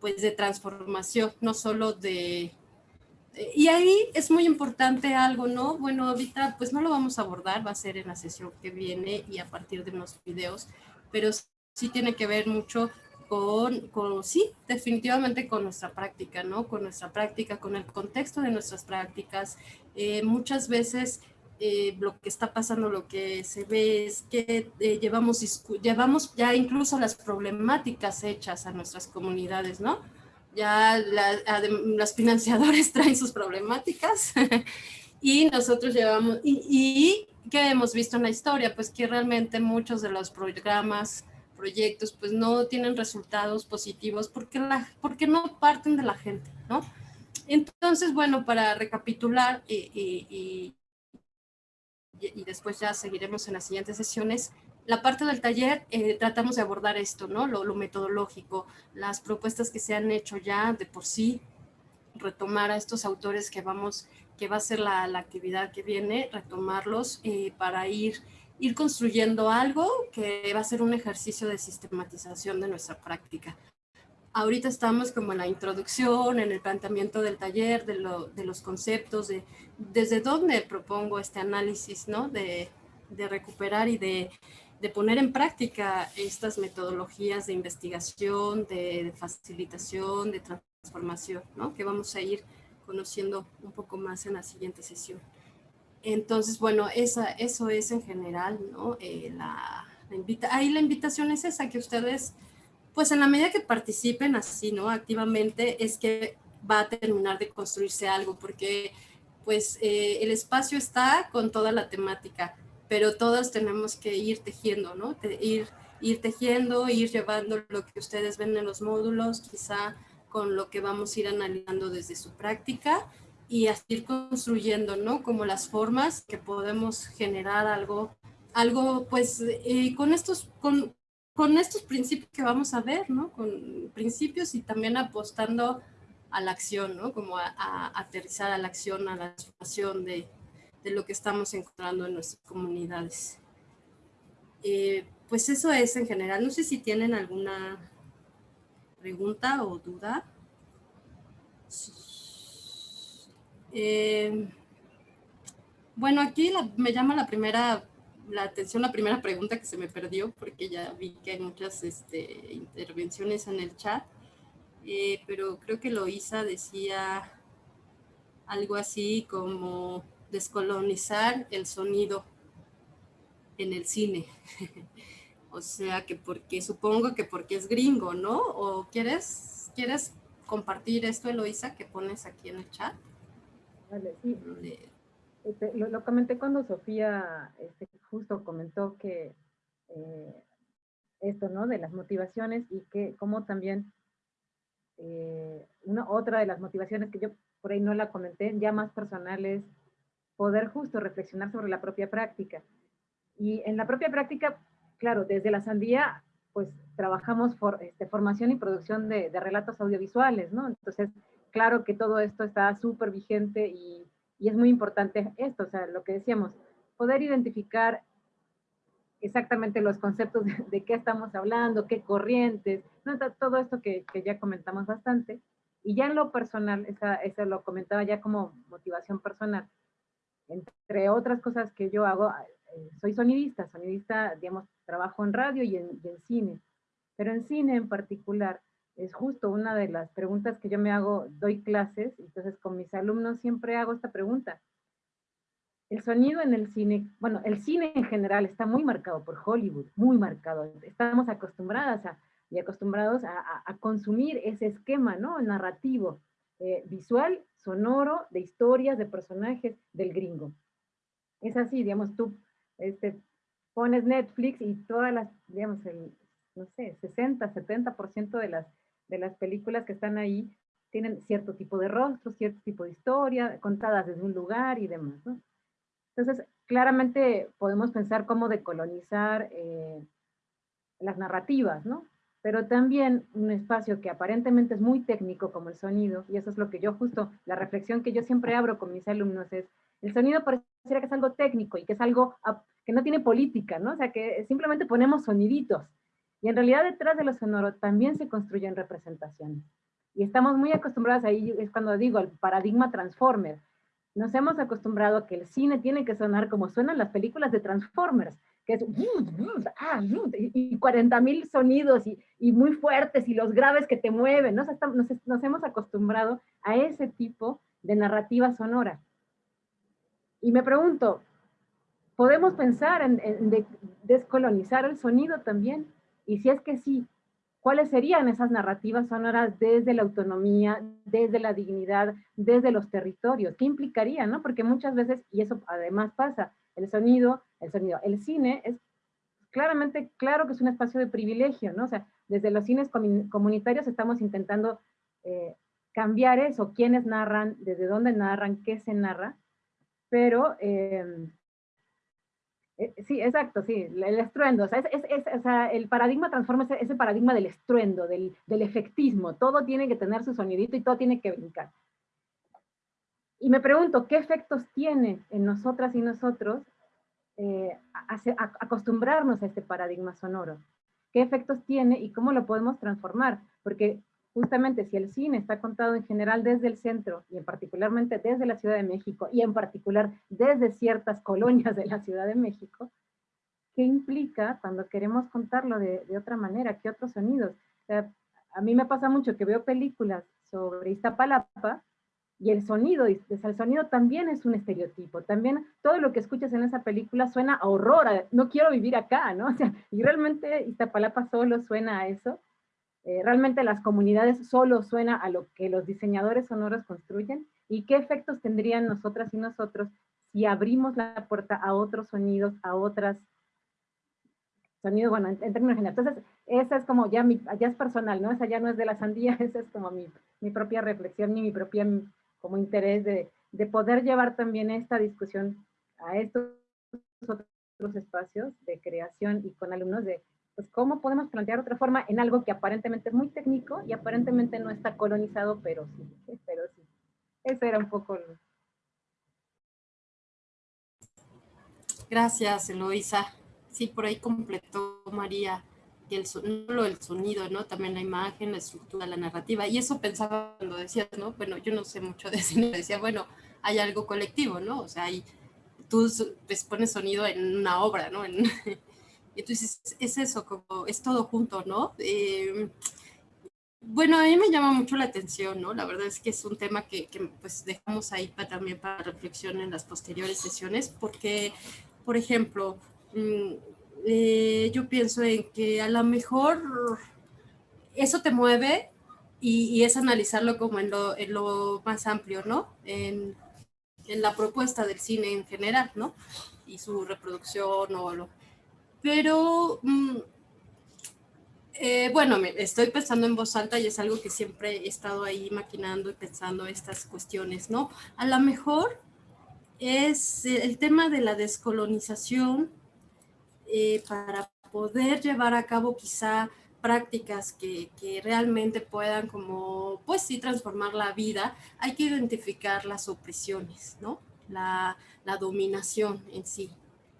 pues de transformación, no solo de... Y ahí es muy importante algo, ¿no? Bueno, ahorita pues no lo vamos a abordar, va a ser en la sesión que viene y a partir de unos videos, pero sí tiene que ver mucho con, con, sí, definitivamente con nuestra práctica, ¿no? Con nuestra práctica, con el contexto de nuestras prácticas. Eh, muchas veces eh, lo que está pasando, lo que se ve es que eh, llevamos, llevamos ya incluso las problemáticas hechas a nuestras comunidades, ¿no? Ya las financiadores [laughs] traen sus problemáticas [laughs] y nosotros llevamos, y, y ¿qué hemos visto en la historia? Pues que realmente muchos de los programas proyectos pues no tienen resultados positivos porque, la, porque no parten de la gente, ¿no? Entonces, bueno, para recapitular y, y, y, después ya seguiremos en las siguientes sesiones, la parte del taller eh, tratamos de abordar esto, ¿no? Lo, lo, metodológico, las propuestas que se han hecho ya de por sí, retomar a estos autores que vamos, que va a ser la, la actividad que viene, retomarlos eh, para ir ir construyendo algo que va a ser un ejercicio de sistematización de nuestra práctica. Ahorita estamos como en la introducción, en el planteamiento del taller, de, lo, de los conceptos, de desde dónde propongo este análisis, ¿no? De, de recuperar y de, de, poner en práctica estas metodologías de investigación, de, facilitación, de transformación, ¿no? Que vamos a ir conociendo un poco más en la siguiente sesión. Entonces, bueno, esa, eso es en general, ¿no? Eh, la, invita ahí la invitación es esa, que ustedes, pues en la medida que participen así, ¿no? Activamente, es que va a terminar de construirse algo, porque pues eh, el espacio está con toda la temática, pero todos tenemos que ir tejiendo, ¿no? ir, ir tejiendo, ir llevando lo que ustedes ven en los módulos, quizá con lo que vamos a ir analizando desde su práctica, y así ir construyendo, ¿no? Como las formas que podemos generar algo, algo pues eh, con, estos, con, con estos principios que vamos a ver, ¿no? Con principios y también apostando a la acción, ¿no? Como a, aterrizar a la acción, a la transformación de, de, lo que estamos encontrando en nuestras comunidades. Eh, pues eso es en general. No sé si tienen alguna pregunta o duda. Eh, bueno, aquí me llama la primera, la atención la primera pregunta que se me perdió porque ya vi que hay muchas este, intervenciones en el chat, eh, pero creo que Loisa decía algo así como descolonizar el sonido en el cine. [laughs] o sea que porque, supongo que porque es gringo, ¿no? ¿O quieres, quieres compartir esto, Eloisa, que pones aquí en el chat? sí. Este, lo, comenté cuando Sofía este, justo comentó que eh, esto, ¿no? De las motivaciones y que como también eh, una otra de las motivaciones que yo por ahí no la comenté, ya más personales, poder justo reflexionar sobre la propia práctica. Y en la propia práctica, claro, desde la sandía, pues trabajamos por este, formación y producción de, de relatos audiovisuales, ¿no? Entonces, claro que todo esto está súper vigente y, es muy importante esto, o sea, lo que decíamos, poder identificar exactamente los conceptos de, qué estamos hablando, qué corrientes, todo esto que, ya comentamos bastante. Y ya en lo personal, eso lo comentaba ya como motivación personal. Entre otras cosas que yo hago, eh, soy sonidista, sonidista, digamos, trabajo en radio y en cine. Pero en cine en particular, es justo una de las preguntas que yo me hago, doy clases, entonces con mis alumnos siempre hago esta pregunta. El sonido en el cine, bueno, el cine en general está muy marcado por Hollywood, muy marcado. Estamos acostumbradas a, y acostumbrados a, consumir ese esquema, ¿no? Narrativo, eh, visual, sonoro, de historias, de personajes del gringo. Es así, digamos, tú este, pones Netflix y todas las, digamos, el, no sé, 60, 70% de las de las películas que están ahí tienen cierto tipo de rostro, cierto tipo de historia, contadas desde un lugar y demás, ¿no? Entonces, claramente podemos pensar cómo decolonizar eh, las narrativas, ¿no? Pero también un espacio que aparentemente es muy técnico como el sonido, y eso es lo que yo justo, la reflexión que yo siempre abro con mis alumnos es, el sonido pareciera que es algo técnico y que es algo que no tiene política, ¿no? O sea, que simplemente ponemos soniditos. Y en realidad detrás de lo sonoro también se construyen representaciones. Y estamos muy acostumbrados ahí, es cuando digo, el paradigma Transformer. Nos hemos acostumbrado a que el cine tiene que sonar como suenan las películas de Transformers, que es ah, y 40 mil sonidos y, y, muy fuertes y los graves que te mueven. Nos, nos hemos acostumbrado a ese tipo de narrativa sonora. Y me pregunto, ¿podemos pensar en, descolonizar el sonido también? Y si es que sí, ¿cuáles serían esas narrativas sonoras desde la autonomía, desde la dignidad, desde los territorios? ¿Qué implicaría, no? Porque muchas veces, y eso además pasa, el sonido, el sonido, el cine es claramente, claro que es un espacio de privilegio, ¿no? O sea, desde los cines comunitarios estamos intentando eh, cambiar eso, quiénes narran, desde dónde narran, qué se narra, pero em, eh, sí, exacto, sí, el estruendo, o sea, el paradigma transforma ese, paradigma del estruendo, del, efectismo, todo tiene que tener su sonidito y todo tiene que brincar. Y me pregunto, ¿qué efectos tiene en nosotras y nosotros eh, acostumbrarnos a este paradigma sonoro? ¿Qué efectos tiene y cómo lo podemos transformar? Porque justamente si el cine está contado en general desde el centro y en particularmente desde la Ciudad de México y en particular desde ciertas colonias de la Ciudad de México, ¿qué implica cuando queremos contarlo de, otra manera? ¿Qué otros sonidos? a mí me pasa mucho que veo películas sobre Iztapalapa y el sonido, el sonido también es un estereotipo, también todo lo que escuchas en esa película suena a horror, no quiero vivir acá, ¿no? [laughs] O sea, y realmente Iztapalapa solo suena a eso, eh, realmente las comunidades solo suena a lo que los diseñadores sonoros construyen y qué efectos tendrían nosotras y nosotros si abrimos la puerta a otros sonidos, a otras sonidos, bueno, en, términos generales. Entonces, esa es como ya, mi, ya es personal, ¿no? Esa ya no es de la sandía, [laughs] esa es como mi, mi propia reflexión y mi propia como interés de, de poder llevar también esta discusión a estos otros espacios de creación y con alumnos de pues cómo podemos plantear otra forma en algo que aparentemente es muy técnico y aparentemente no está colonizado, pero sí, pero sí. Eso era un poco... Gracias, Eloisa. Sí, por ahí completó María y el solo el sonido, ¿no? También la imagen, la estructura, la narrativa. Y eso pensaba cuando decías, ¿no? Bueno, yo no sé mucho de [laughs] cine, decía, bueno, hay algo colectivo, ¿no? O sea, hay, tú pues, pones sonido en una obra, ¿no? En, [laughs] entonces es eso, como es todo junto, ¿no? Eh, bueno, a mí me llama mucho la atención, ¿no? La verdad es que es un tema que, pues dejamos ahí para, también para reflexión en las posteriores sesiones, porque, por ejemplo, mm, eh, yo pienso en que a lo mejor eso te mueve y, es analizarlo como en lo, en lo, más amplio, ¿no? En, en la propuesta del cine en general, ¿no? Y su reproducción o lo, pero, mm, eh, bueno, estoy pensando en voz alta y es algo que siempre he estado ahí maquinando y pensando estas cuestiones, ¿no? A lo mejor es el tema de la descolonización eh, para poder llevar a cabo quizá prácticas que, realmente puedan como, pues sí, transformar la vida, hay que identificar las opresiones, ¿no? La, la dominación en sí.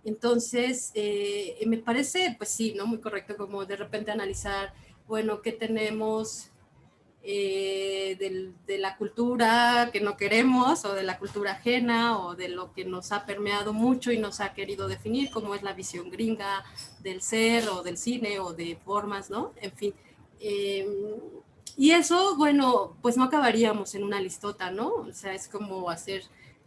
Entonces, eh, me parece, pues sí, ¿no? Muy correcto como de repente analizar, bueno, ¿qué tenemos eh, de la cultura que no queremos o de la cultura ajena o de lo que nos ha permeado mucho y nos ha querido definir, como es la visión gringa del ser o del cine o de formas, ¿no? En fin. Em, y eso, bueno, pues no acabaríamos en una listota, ¿no? O sea, es como hacer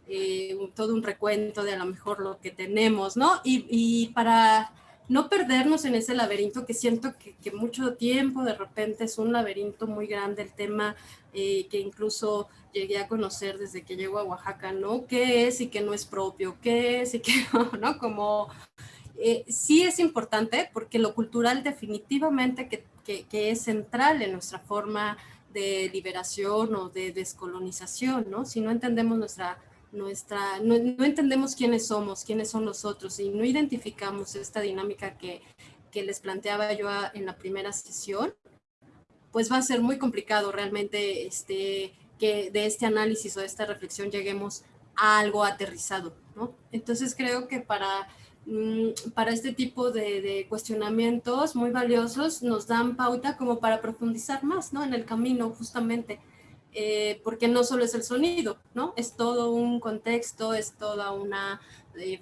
eh, todo un recuento de a lo mejor lo que tenemos, ¿no? Y, para no perdernos en ese laberinto que siento que, mucho tiempo de repente es un laberinto muy grande el tema eh, que incluso llegué a conocer desde que llego a Oaxaca, ¿no? ¿Qué es y qué no es propio? ¿Qué es y qué [laughs] no? Como eh, sí es importante porque lo cultural definitivamente que, que, es central en nuestra forma de liberación o de descolonización, ¿no? Si no entendemos nuestra nuestra, no, entendemos quiénes somos, quiénes son los otros y no identificamos esta dinámica que, que les planteaba yo en la primera sesión, pues va a ser muy complicado realmente este, que de este análisis o de esta reflexión lleguemos a algo aterrizado, ¿no? Entonces creo que para, mm, para este tipo de, cuestionamientos muy valiosos nos dan pauta como para profundizar más, ¿no? En el camino, justamente. Eh, porque no solo es el sonido, ¿no? Es todo un contexto, es toda una, eh,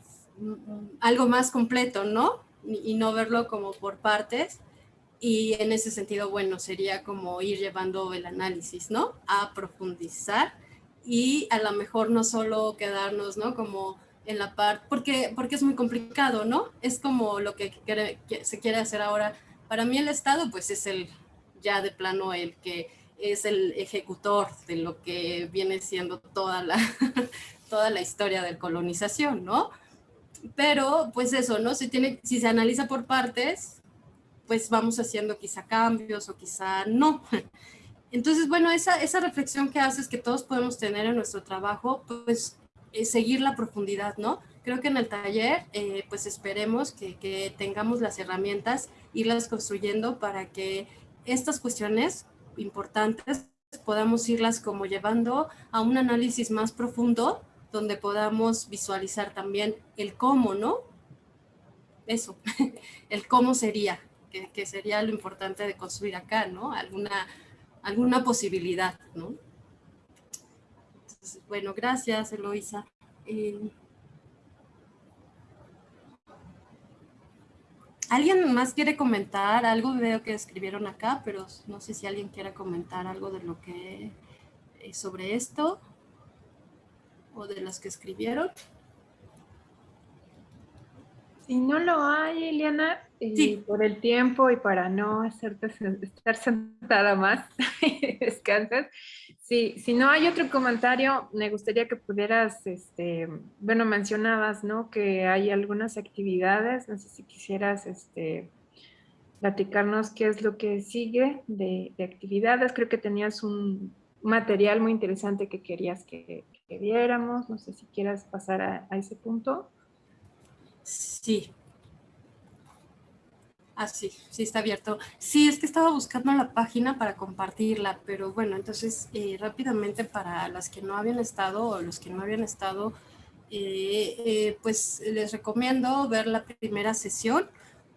algo más completo, ¿no? Y, no verlo como por partes. Y en ese sentido, bueno, sería como ir llevando el análisis, ¿no? A profundizar y a lo mejor no solo quedarnos, ¿no? Como en la parte, porque, porque es muy complicado, ¿no? Es como lo que, que se quiere hacer ahora. Para mí el Estado, pues es el, ya de plano, el que es el ejecutor de lo que viene siendo toda la, [laughs] toda la historia de colonización, ¿no? Pero, pues eso, ¿no? Si, tiene, si se analiza por partes, pues vamos haciendo quizá cambios o quizá no. [laughs] Entonces, bueno, esa, esa reflexión que haces que todos podemos tener en nuestro trabajo, pues seguir la profundidad, ¿no? Creo que en el taller, eh, pues esperemos que, que tengamos las herramientas, irlas construyendo para que estas cuestiones importantes podamos irlas como llevando a un análisis más profundo donde podamos visualizar también el cómo, ¿no? Eso, [laughs] el cómo sería, que, sería lo importante de construir acá, ¿no? Alguna, alguna posibilidad, ¿no? bueno, gracias, Eloisa. Eh, ¿Alguien más quiere comentar algo? Veo que escribieron acá, pero no sé si alguien quiera comentar algo de lo que eh, sobre esto o de las que escribieron. Si no lo hay, Eliana, y por el tiempo y para no hacerte estar sentada más, [laughs] descansas. Sí, si no hay otro comentario, me gustaría que pudieras, este, bueno, mencionabas, ¿no? Que hay algunas actividades, no sé si quisieras, este, platicarnos qué es lo que sigue de, actividades. Creo que tenías un material muy interesante que querías que, viéramos. No sé si quieras pasar a, ese punto. Sí, Ah, sí, sí está abierto. Sí, es que estaba buscando la página para compartirla, pero bueno, entonces eh, rápidamente para las que no habían estado o los que no habían estado, eh, eh, pues les recomiendo ver la primera sesión,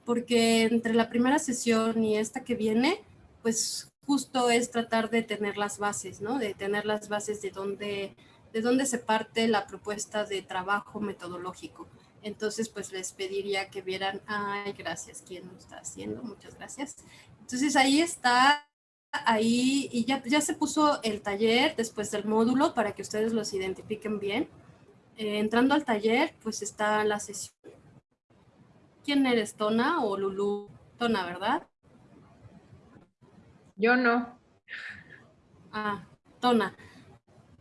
porque entre la primera sesión y esta que viene, pues justo es tratar de tener las bases, ¿no? De tener las bases de dónde, de dónde se parte la propuesta de trabajo metodológico. Entonces, pues les pediría que vieran, ay, gracias, ¿quién lo está haciendo? Muchas gracias. Entonces ahí está, ahí, y ya, ya se puso el taller después del módulo para que ustedes los identifiquen bien. Eh, entrando al taller, pues está la sesión. ¿Quién eres, Tona o Lulu? Tona, ¿verdad? Yo no. Ah, Tona.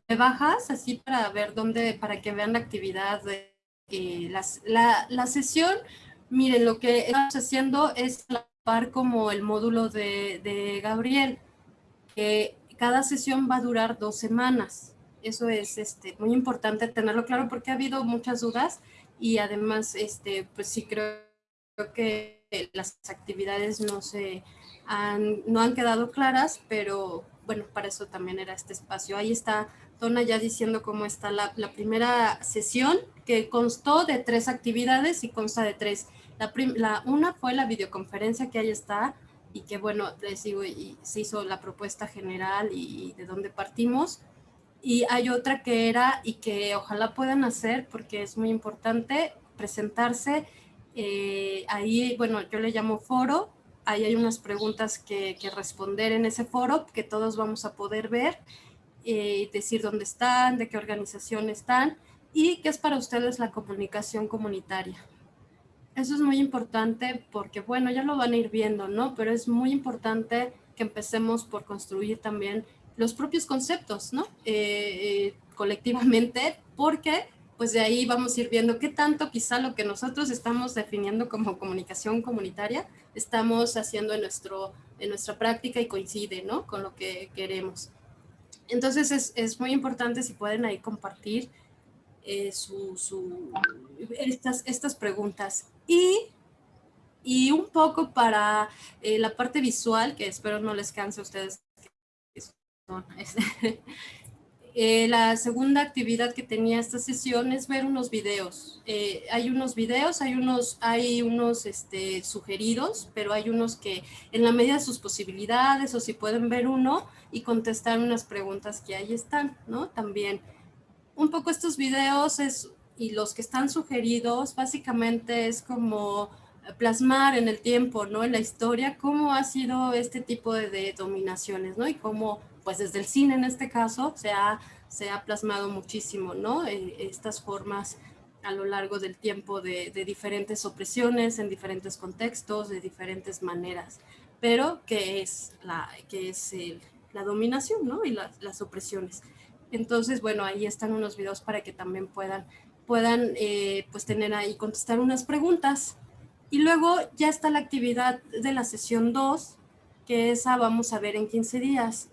¿Me bajas así para ver dónde, para que vean la actividad de eh, la, sesión, miren, lo que estamos haciendo es par como el módulo de, Gabriel, que cada sesión va a durar dos semanas. Eso es este, muy importante tenerlo claro porque ha habido muchas dudas y además, este, pues sí creo, que las actividades no se han, no han quedado claras, pero bueno, para eso también era este espacio. Ahí está Tona ya diciendo cómo está la, primera sesión, que constó de tres actividades y consta de tres. La, una fue la videoconferencia que ahí está y que bueno, les digo, y se hizo la propuesta general y, de dónde partimos. Y hay otra que era y que ojalá puedan hacer porque es muy importante presentarse. Eh, ahí, bueno, yo le llamo foro. Ahí hay unas preguntas que, que responder en ese foro que todos vamos a poder ver eh, decir dónde están, de qué organización están y qué es para ustedes la comunicación comunitaria. Eso es muy importante porque, bueno, ya lo van a ir viendo, ¿no? Pero es muy importante que empecemos por construir también los propios conceptos, ¿no? Eh, eh, colectivamente, porque pues de ahí vamos a ir viendo qué tanto quizá lo que nosotros estamos definiendo como comunicación comunitaria estamos haciendo en, nuestro, en nuestra práctica y coincide, ¿no? Con lo que queremos. Entonces es, es, muy importante si pueden ahí compartir eh, estas, estas preguntas. Y, Y un poco para eh, la parte visual, que espero no les canse a ustedes. [laughs] Eh, la segunda actividad que tenía esta sesión es ver unos videos. Eh, hay unos videos, hay unos, hay unos este, sugeridos, pero hay unos que en la medida de sus posibilidades o si pueden ver uno y contestar unas preguntas que ahí están, ¿no? También un poco estos videos es, y los que están sugeridos básicamente es como plasmar en el tiempo, ¿no? En la historia, cómo ha sido este tipo de, de dominaciones, ¿no? Y cómo pues desde el cine en este caso se ha, se ha plasmado muchísimo, ¿no? Eh, estas formas a lo largo del tiempo de, diferentes opresiones en diferentes contextos, de diferentes maneras, pero que es la, que es la dominación, ¿no? Y las opresiones. Entonces, bueno, ahí están unos videos para que también puedan, puedan eh, pues tener ahí, contestar unas preguntas. Y luego ya está la actividad de la sesión 2, que esa vamos a ver en 15 días.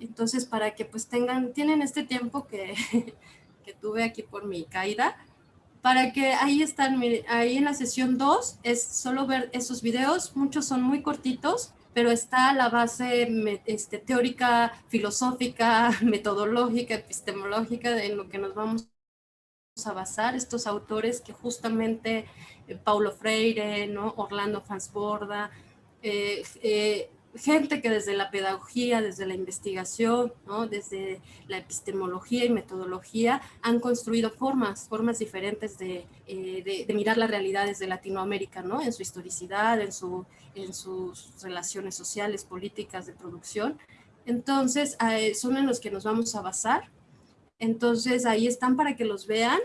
Entonces, para que pues tengan, tienen este tiempo que, [laughs] que tuve aquí por mi caída, para que ahí están, ahí en la sesión 2 es solo ver esos videos, muchos son muy cortitos, pero está la base este, teórica, filosófica, [laughs] metodológica, epistemológica en lo que nos vamos a basar, estos autores que justamente eh, Paulo Freire, ¿no? Orlando Fansborda, eh, eh, gente que desde la pedagogía, desde la investigación, ¿no? desde la epistemología y metodología han construido formas, formas diferentes de, eh, de, mirar la realidad desde Latinoamérica, ¿no? en su historicidad, en, su, en sus relaciones sociales, políticas, de producción. Entonces, eh, son en los que nos vamos a basar. Entonces, ahí están para que los vean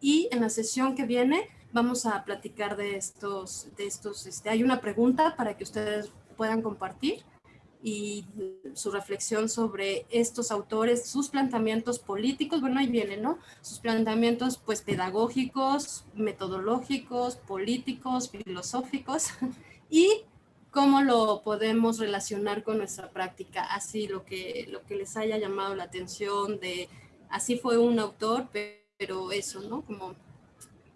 y en la sesión que viene vamos a platicar de estos, de estos, este, hay una pregunta para que ustedes puedan compartir y su reflexión sobre estos autores, sus planteamientos políticos, bueno, ahí viene, ¿no? Sus planteamientos, pues, pedagógicos, metodológicos, políticos, filosóficos, [laughs] y cómo lo podemos relacionar con nuestra práctica, así lo que, lo que les haya llamado la atención de, así fue un autor, pero eso, ¿no? Como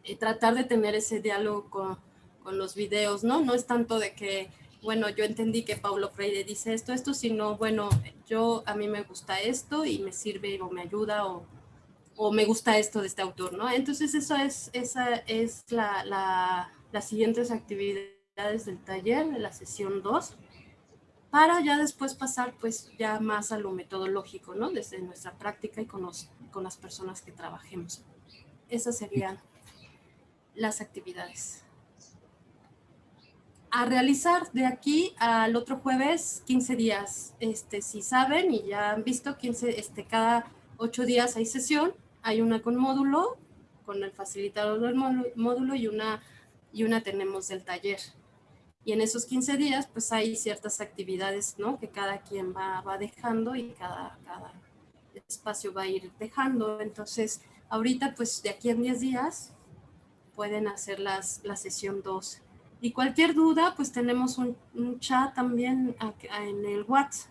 eh, tratar de tener ese diálogo con, con los videos, ¿no? No es tanto de que bueno, yo entendí que Paulo Freire dice esto, esto, sino, bueno, yo a mí me gusta esto y me sirve o me ayuda o, me gusta esto de este autor, ¿no? Entonces eso es, esa es la, la, las siguientes actividades del taller, de la sesión 2, para ya después pasar pues ya más a lo metodológico, ¿no? Desde nuestra práctica y con, los, con las personas que trabajemos. Esas serían las actividades a realizar de aquí al otro jueves 15 días. Este, si saben y ya han visto, 15, este, cada 8 días hay sesión, hay una con módulo, con el facilitador del módulo y una, y una tenemos del taller. Y en esos 15 días pues hay ciertas actividades ¿no? que cada quien va, va dejando y cada, cada espacio va a ir dejando. Entonces ahorita pues de aquí en 10 días pueden hacer las, la sesión 2 y cualquier duda, pues tenemos un, chat también en el WhatsApp,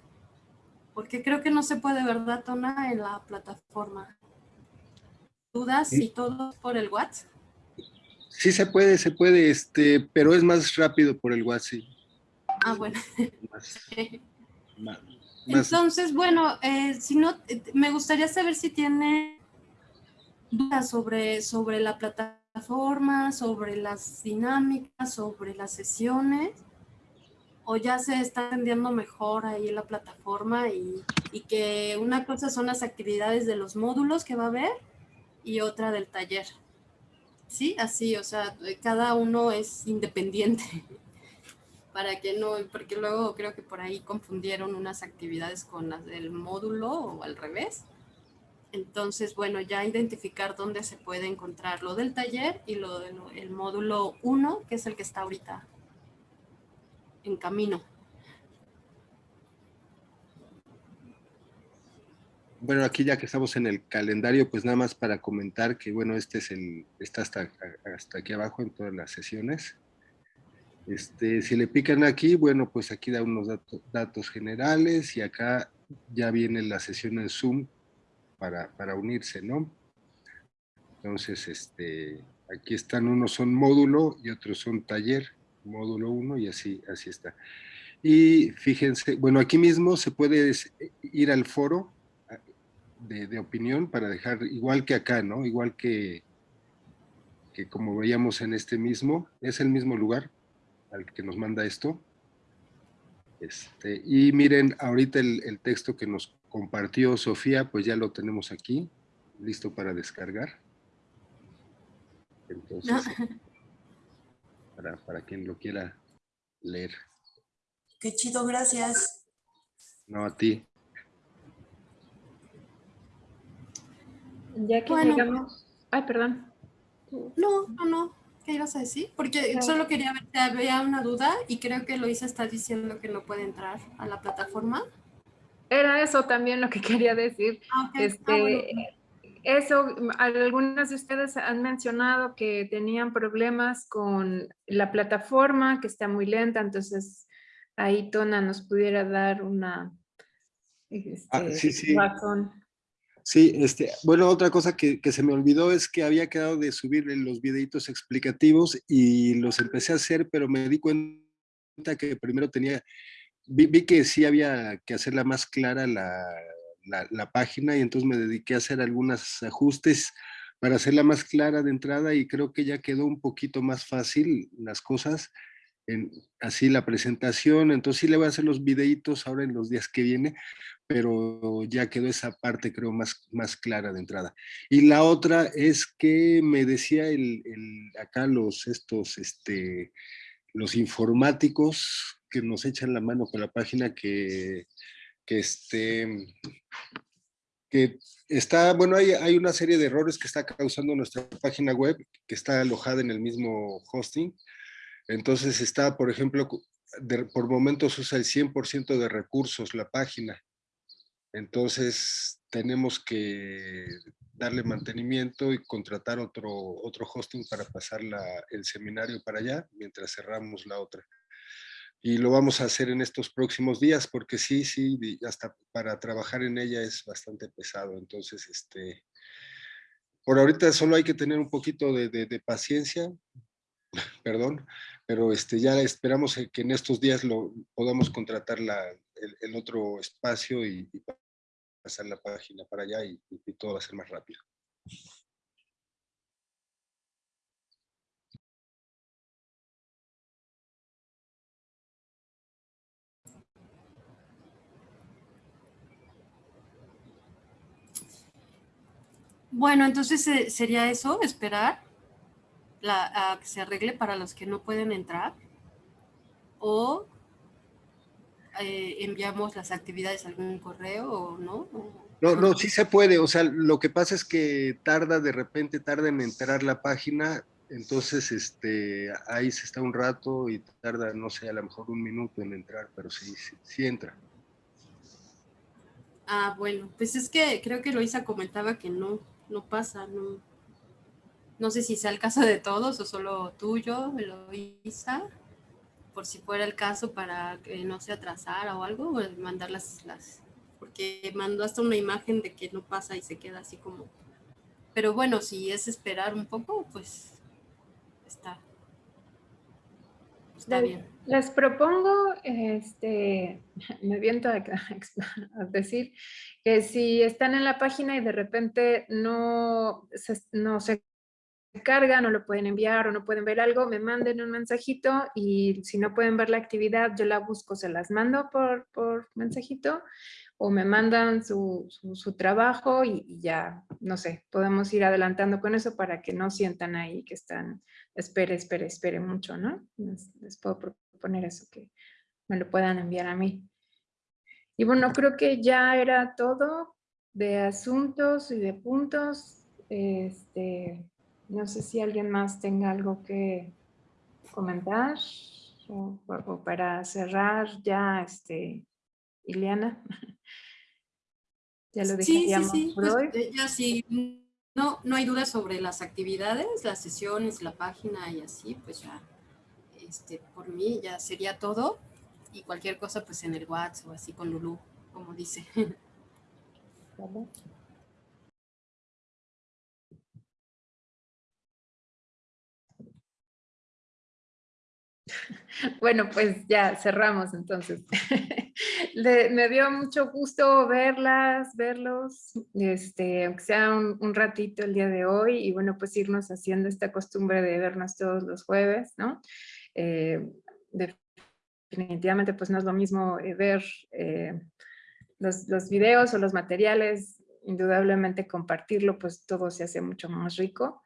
porque creo que no se puede, ¿verdad, Tona, en la plataforma? ¿Dudas y todo por el WhatsApp? Sí se puede, se puede, este, pero es más rápido por el WhatsApp. Ah, bueno. [laughs] Entonces, bueno, eh, si no, eh, me gustaría saber si tiene dudas sobre, sobre la plataforma plataforma, sobre las dinámicas, sobre las sesiones, o ya se está entendiendo mejor ahí la plataforma y, y, que una cosa son las actividades de los módulos que va a haber y otra del taller. Sí, así, o sea, cada uno es independiente [laughs] para que no, porque luego creo que por ahí confundieron unas actividades con las del módulo o al revés. Entonces, bueno, ya identificar dónde se puede encontrar lo del taller y lo del módulo 1, que es el que está ahorita en camino. Bueno, aquí ya que estamos en el calendario, pues nada más para comentar que, bueno, este es el, está hasta, hasta aquí abajo en todas las sesiones. Este, si le pican aquí, bueno, pues aquí da unos datos generales y acá ya viene la sesión en Zoom para, unirse, ¿no? Entonces, este, aquí están, unos son módulo y otros son taller. módulo 1 y así, así está. Y fíjense, bueno, aquí mismo se puede ir al foro de, de, opinión para dejar, igual que acá, ¿no? Igual que, que como veíamos en este mismo, es el mismo lugar al que nos manda esto. Este, y miren, ahorita el texto que nos compartió Sofía, pues ya lo tenemos aquí, listo para descargar. Entonces, [laughs] para, para quien lo quiera leer. Qué chido, gracias. No, a ti. Ya que Bueno. llegamos... Ay, perdón. No, no, no. ¿Qué ibas a decir? Porque solo quería ver si había una duda y creo que Luisa está diciendo que no puede entrar a la plataforma. Era eso también lo que [laughs] quería decir. Ah. Ah, Este, eso, algunas de ustedes han mencionado que tenían problemas con la plataforma, que está muy lenta, entonces ahí Tona nos pudiera dar una este, Ah, sí, sí. razón. Sí, este, bueno, otra cosa que, que se me olvidó es que había quedado de subir los videitos explicativos y los empecé a hacer, pero me di cuenta que primero tenía, vi, vi que sí había que hacerla más clara la, la, la página y entonces me dediqué a hacer algunos ajustes para hacerla más clara de entrada y creo que ya quedó un poquito más fácil las cosas, en, así la presentación, entonces sí le voy a hacer los videitos ahora en los días que viene, pero ya quedó esa parte creo más, más clara de entrada. Y la otra es que me decía el, el, acá los estos, este, los informáticos que nos echan la mano con la página que, que este, que está, bueno, hay, hay una serie de errores que está causando nuestra página web, que está alojada en el mismo hosting. Entonces está, por ejemplo, por momentos usa el 100% de recursos la página. Entonces tenemos que darle mantenimiento y contratar otro, otro hosting para pasar la, el seminario para allá, mientras cerramos la otra. Y lo vamos a hacer en estos próximos días, porque sí, sí, hasta para trabajar en ella es bastante pesado. Entonces, este, por ahorita solo hay que tener un poquito de, de, paciencia, [laughs] perdón, pero este, ya esperamos que en estos días lo podamos contratar la, el, otro espacio y, y, pasar la página para allá y, y todo va a ser más rápido. Bueno, entonces eh, sería eso, esperar la, a que se arregle para los que no pueden entrar o eh, enviamos las actividades a algún correo o no. No, no, sí se puede, o sea, lo que pasa es que tarda de repente, tarda en entrar la página, entonces este, ahí se está un rato y tarda, no sé, a lo mejor un minuto en entrar, pero sí, sí, sí entra. Ah, bueno, pues es que creo que Luisa comentaba que no, no pasa, no, no sé si sea el caso de todos o solo tuyo, Luisa, por si fuera el caso para que no se atrasara o algo, pues mandar las, las, porque mandó hasta una imagen de que no pasa y se queda así como, pero bueno, si es esperar un poco, pues está, está les, bien. Les propongo, este, [laughs] me viento a, [laughs] a, decir que si están en la página y de repente no se, no se cargan o lo pueden enviar o no pueden ver algo, me manden un mensajito y si no pueden ver la actividad, yo la busco, se las mando por, por mensajito o me mandan su, su, su trabajo y, y, ya, no sé, podemos ir adelantando con eso para que no sientan ahí que están, espere, espere, espere mucho, ¿no? Les, les puedo proponer eso, que me lo puedan enviar a mí. Y bueno, creo que ya era todo de asuntos y de puntos. Este, no sé si alguien más tenga algo que comentar o, o para cerrar ya, este, Ileana. [laughs] ya lo dejaríamos sí, sí, sí. por pues, hoy. Ya sí, no, no hay duda sobre las actividades, las sesiones, la página y así, pues ya, este, por mí ya sería todo. Y cualquier cosa, pues en el WhatsApp o así con Lulu, como dice. [laughs] Bueno, pues ya cerramos entonces. [laughs] me dio mucho gusto verlas, verlos, este, aunque sea un, ratito el día de hoy y bueno, pues irnos haciendo esta costumbre de vernos todos los jueves, ¿no? Eh, definitivamente pues no es lo mismo eh, ver eh, los, los videos o los materiales, indudablemente compartirlo, pues todo se hace mucho más rico.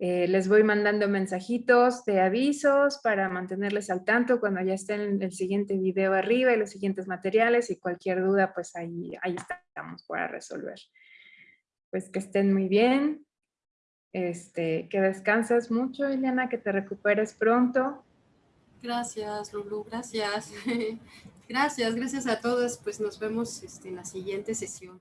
Eh, les voy mandando mensajitos de avisos para mantenerles al tanto cuando ya estén el siguiente video arriba y los siguientes materiales y cualquier duda, pues ahí, ahí estamos para resolver. Pues que estén muy bien, este, que descanses mucho, Eliana, que te recuperes pronto. Gracias, Lulu, gracias. [laughs] gracias, gracias a todos. Pues nos vemos este, en la siguiente sesión.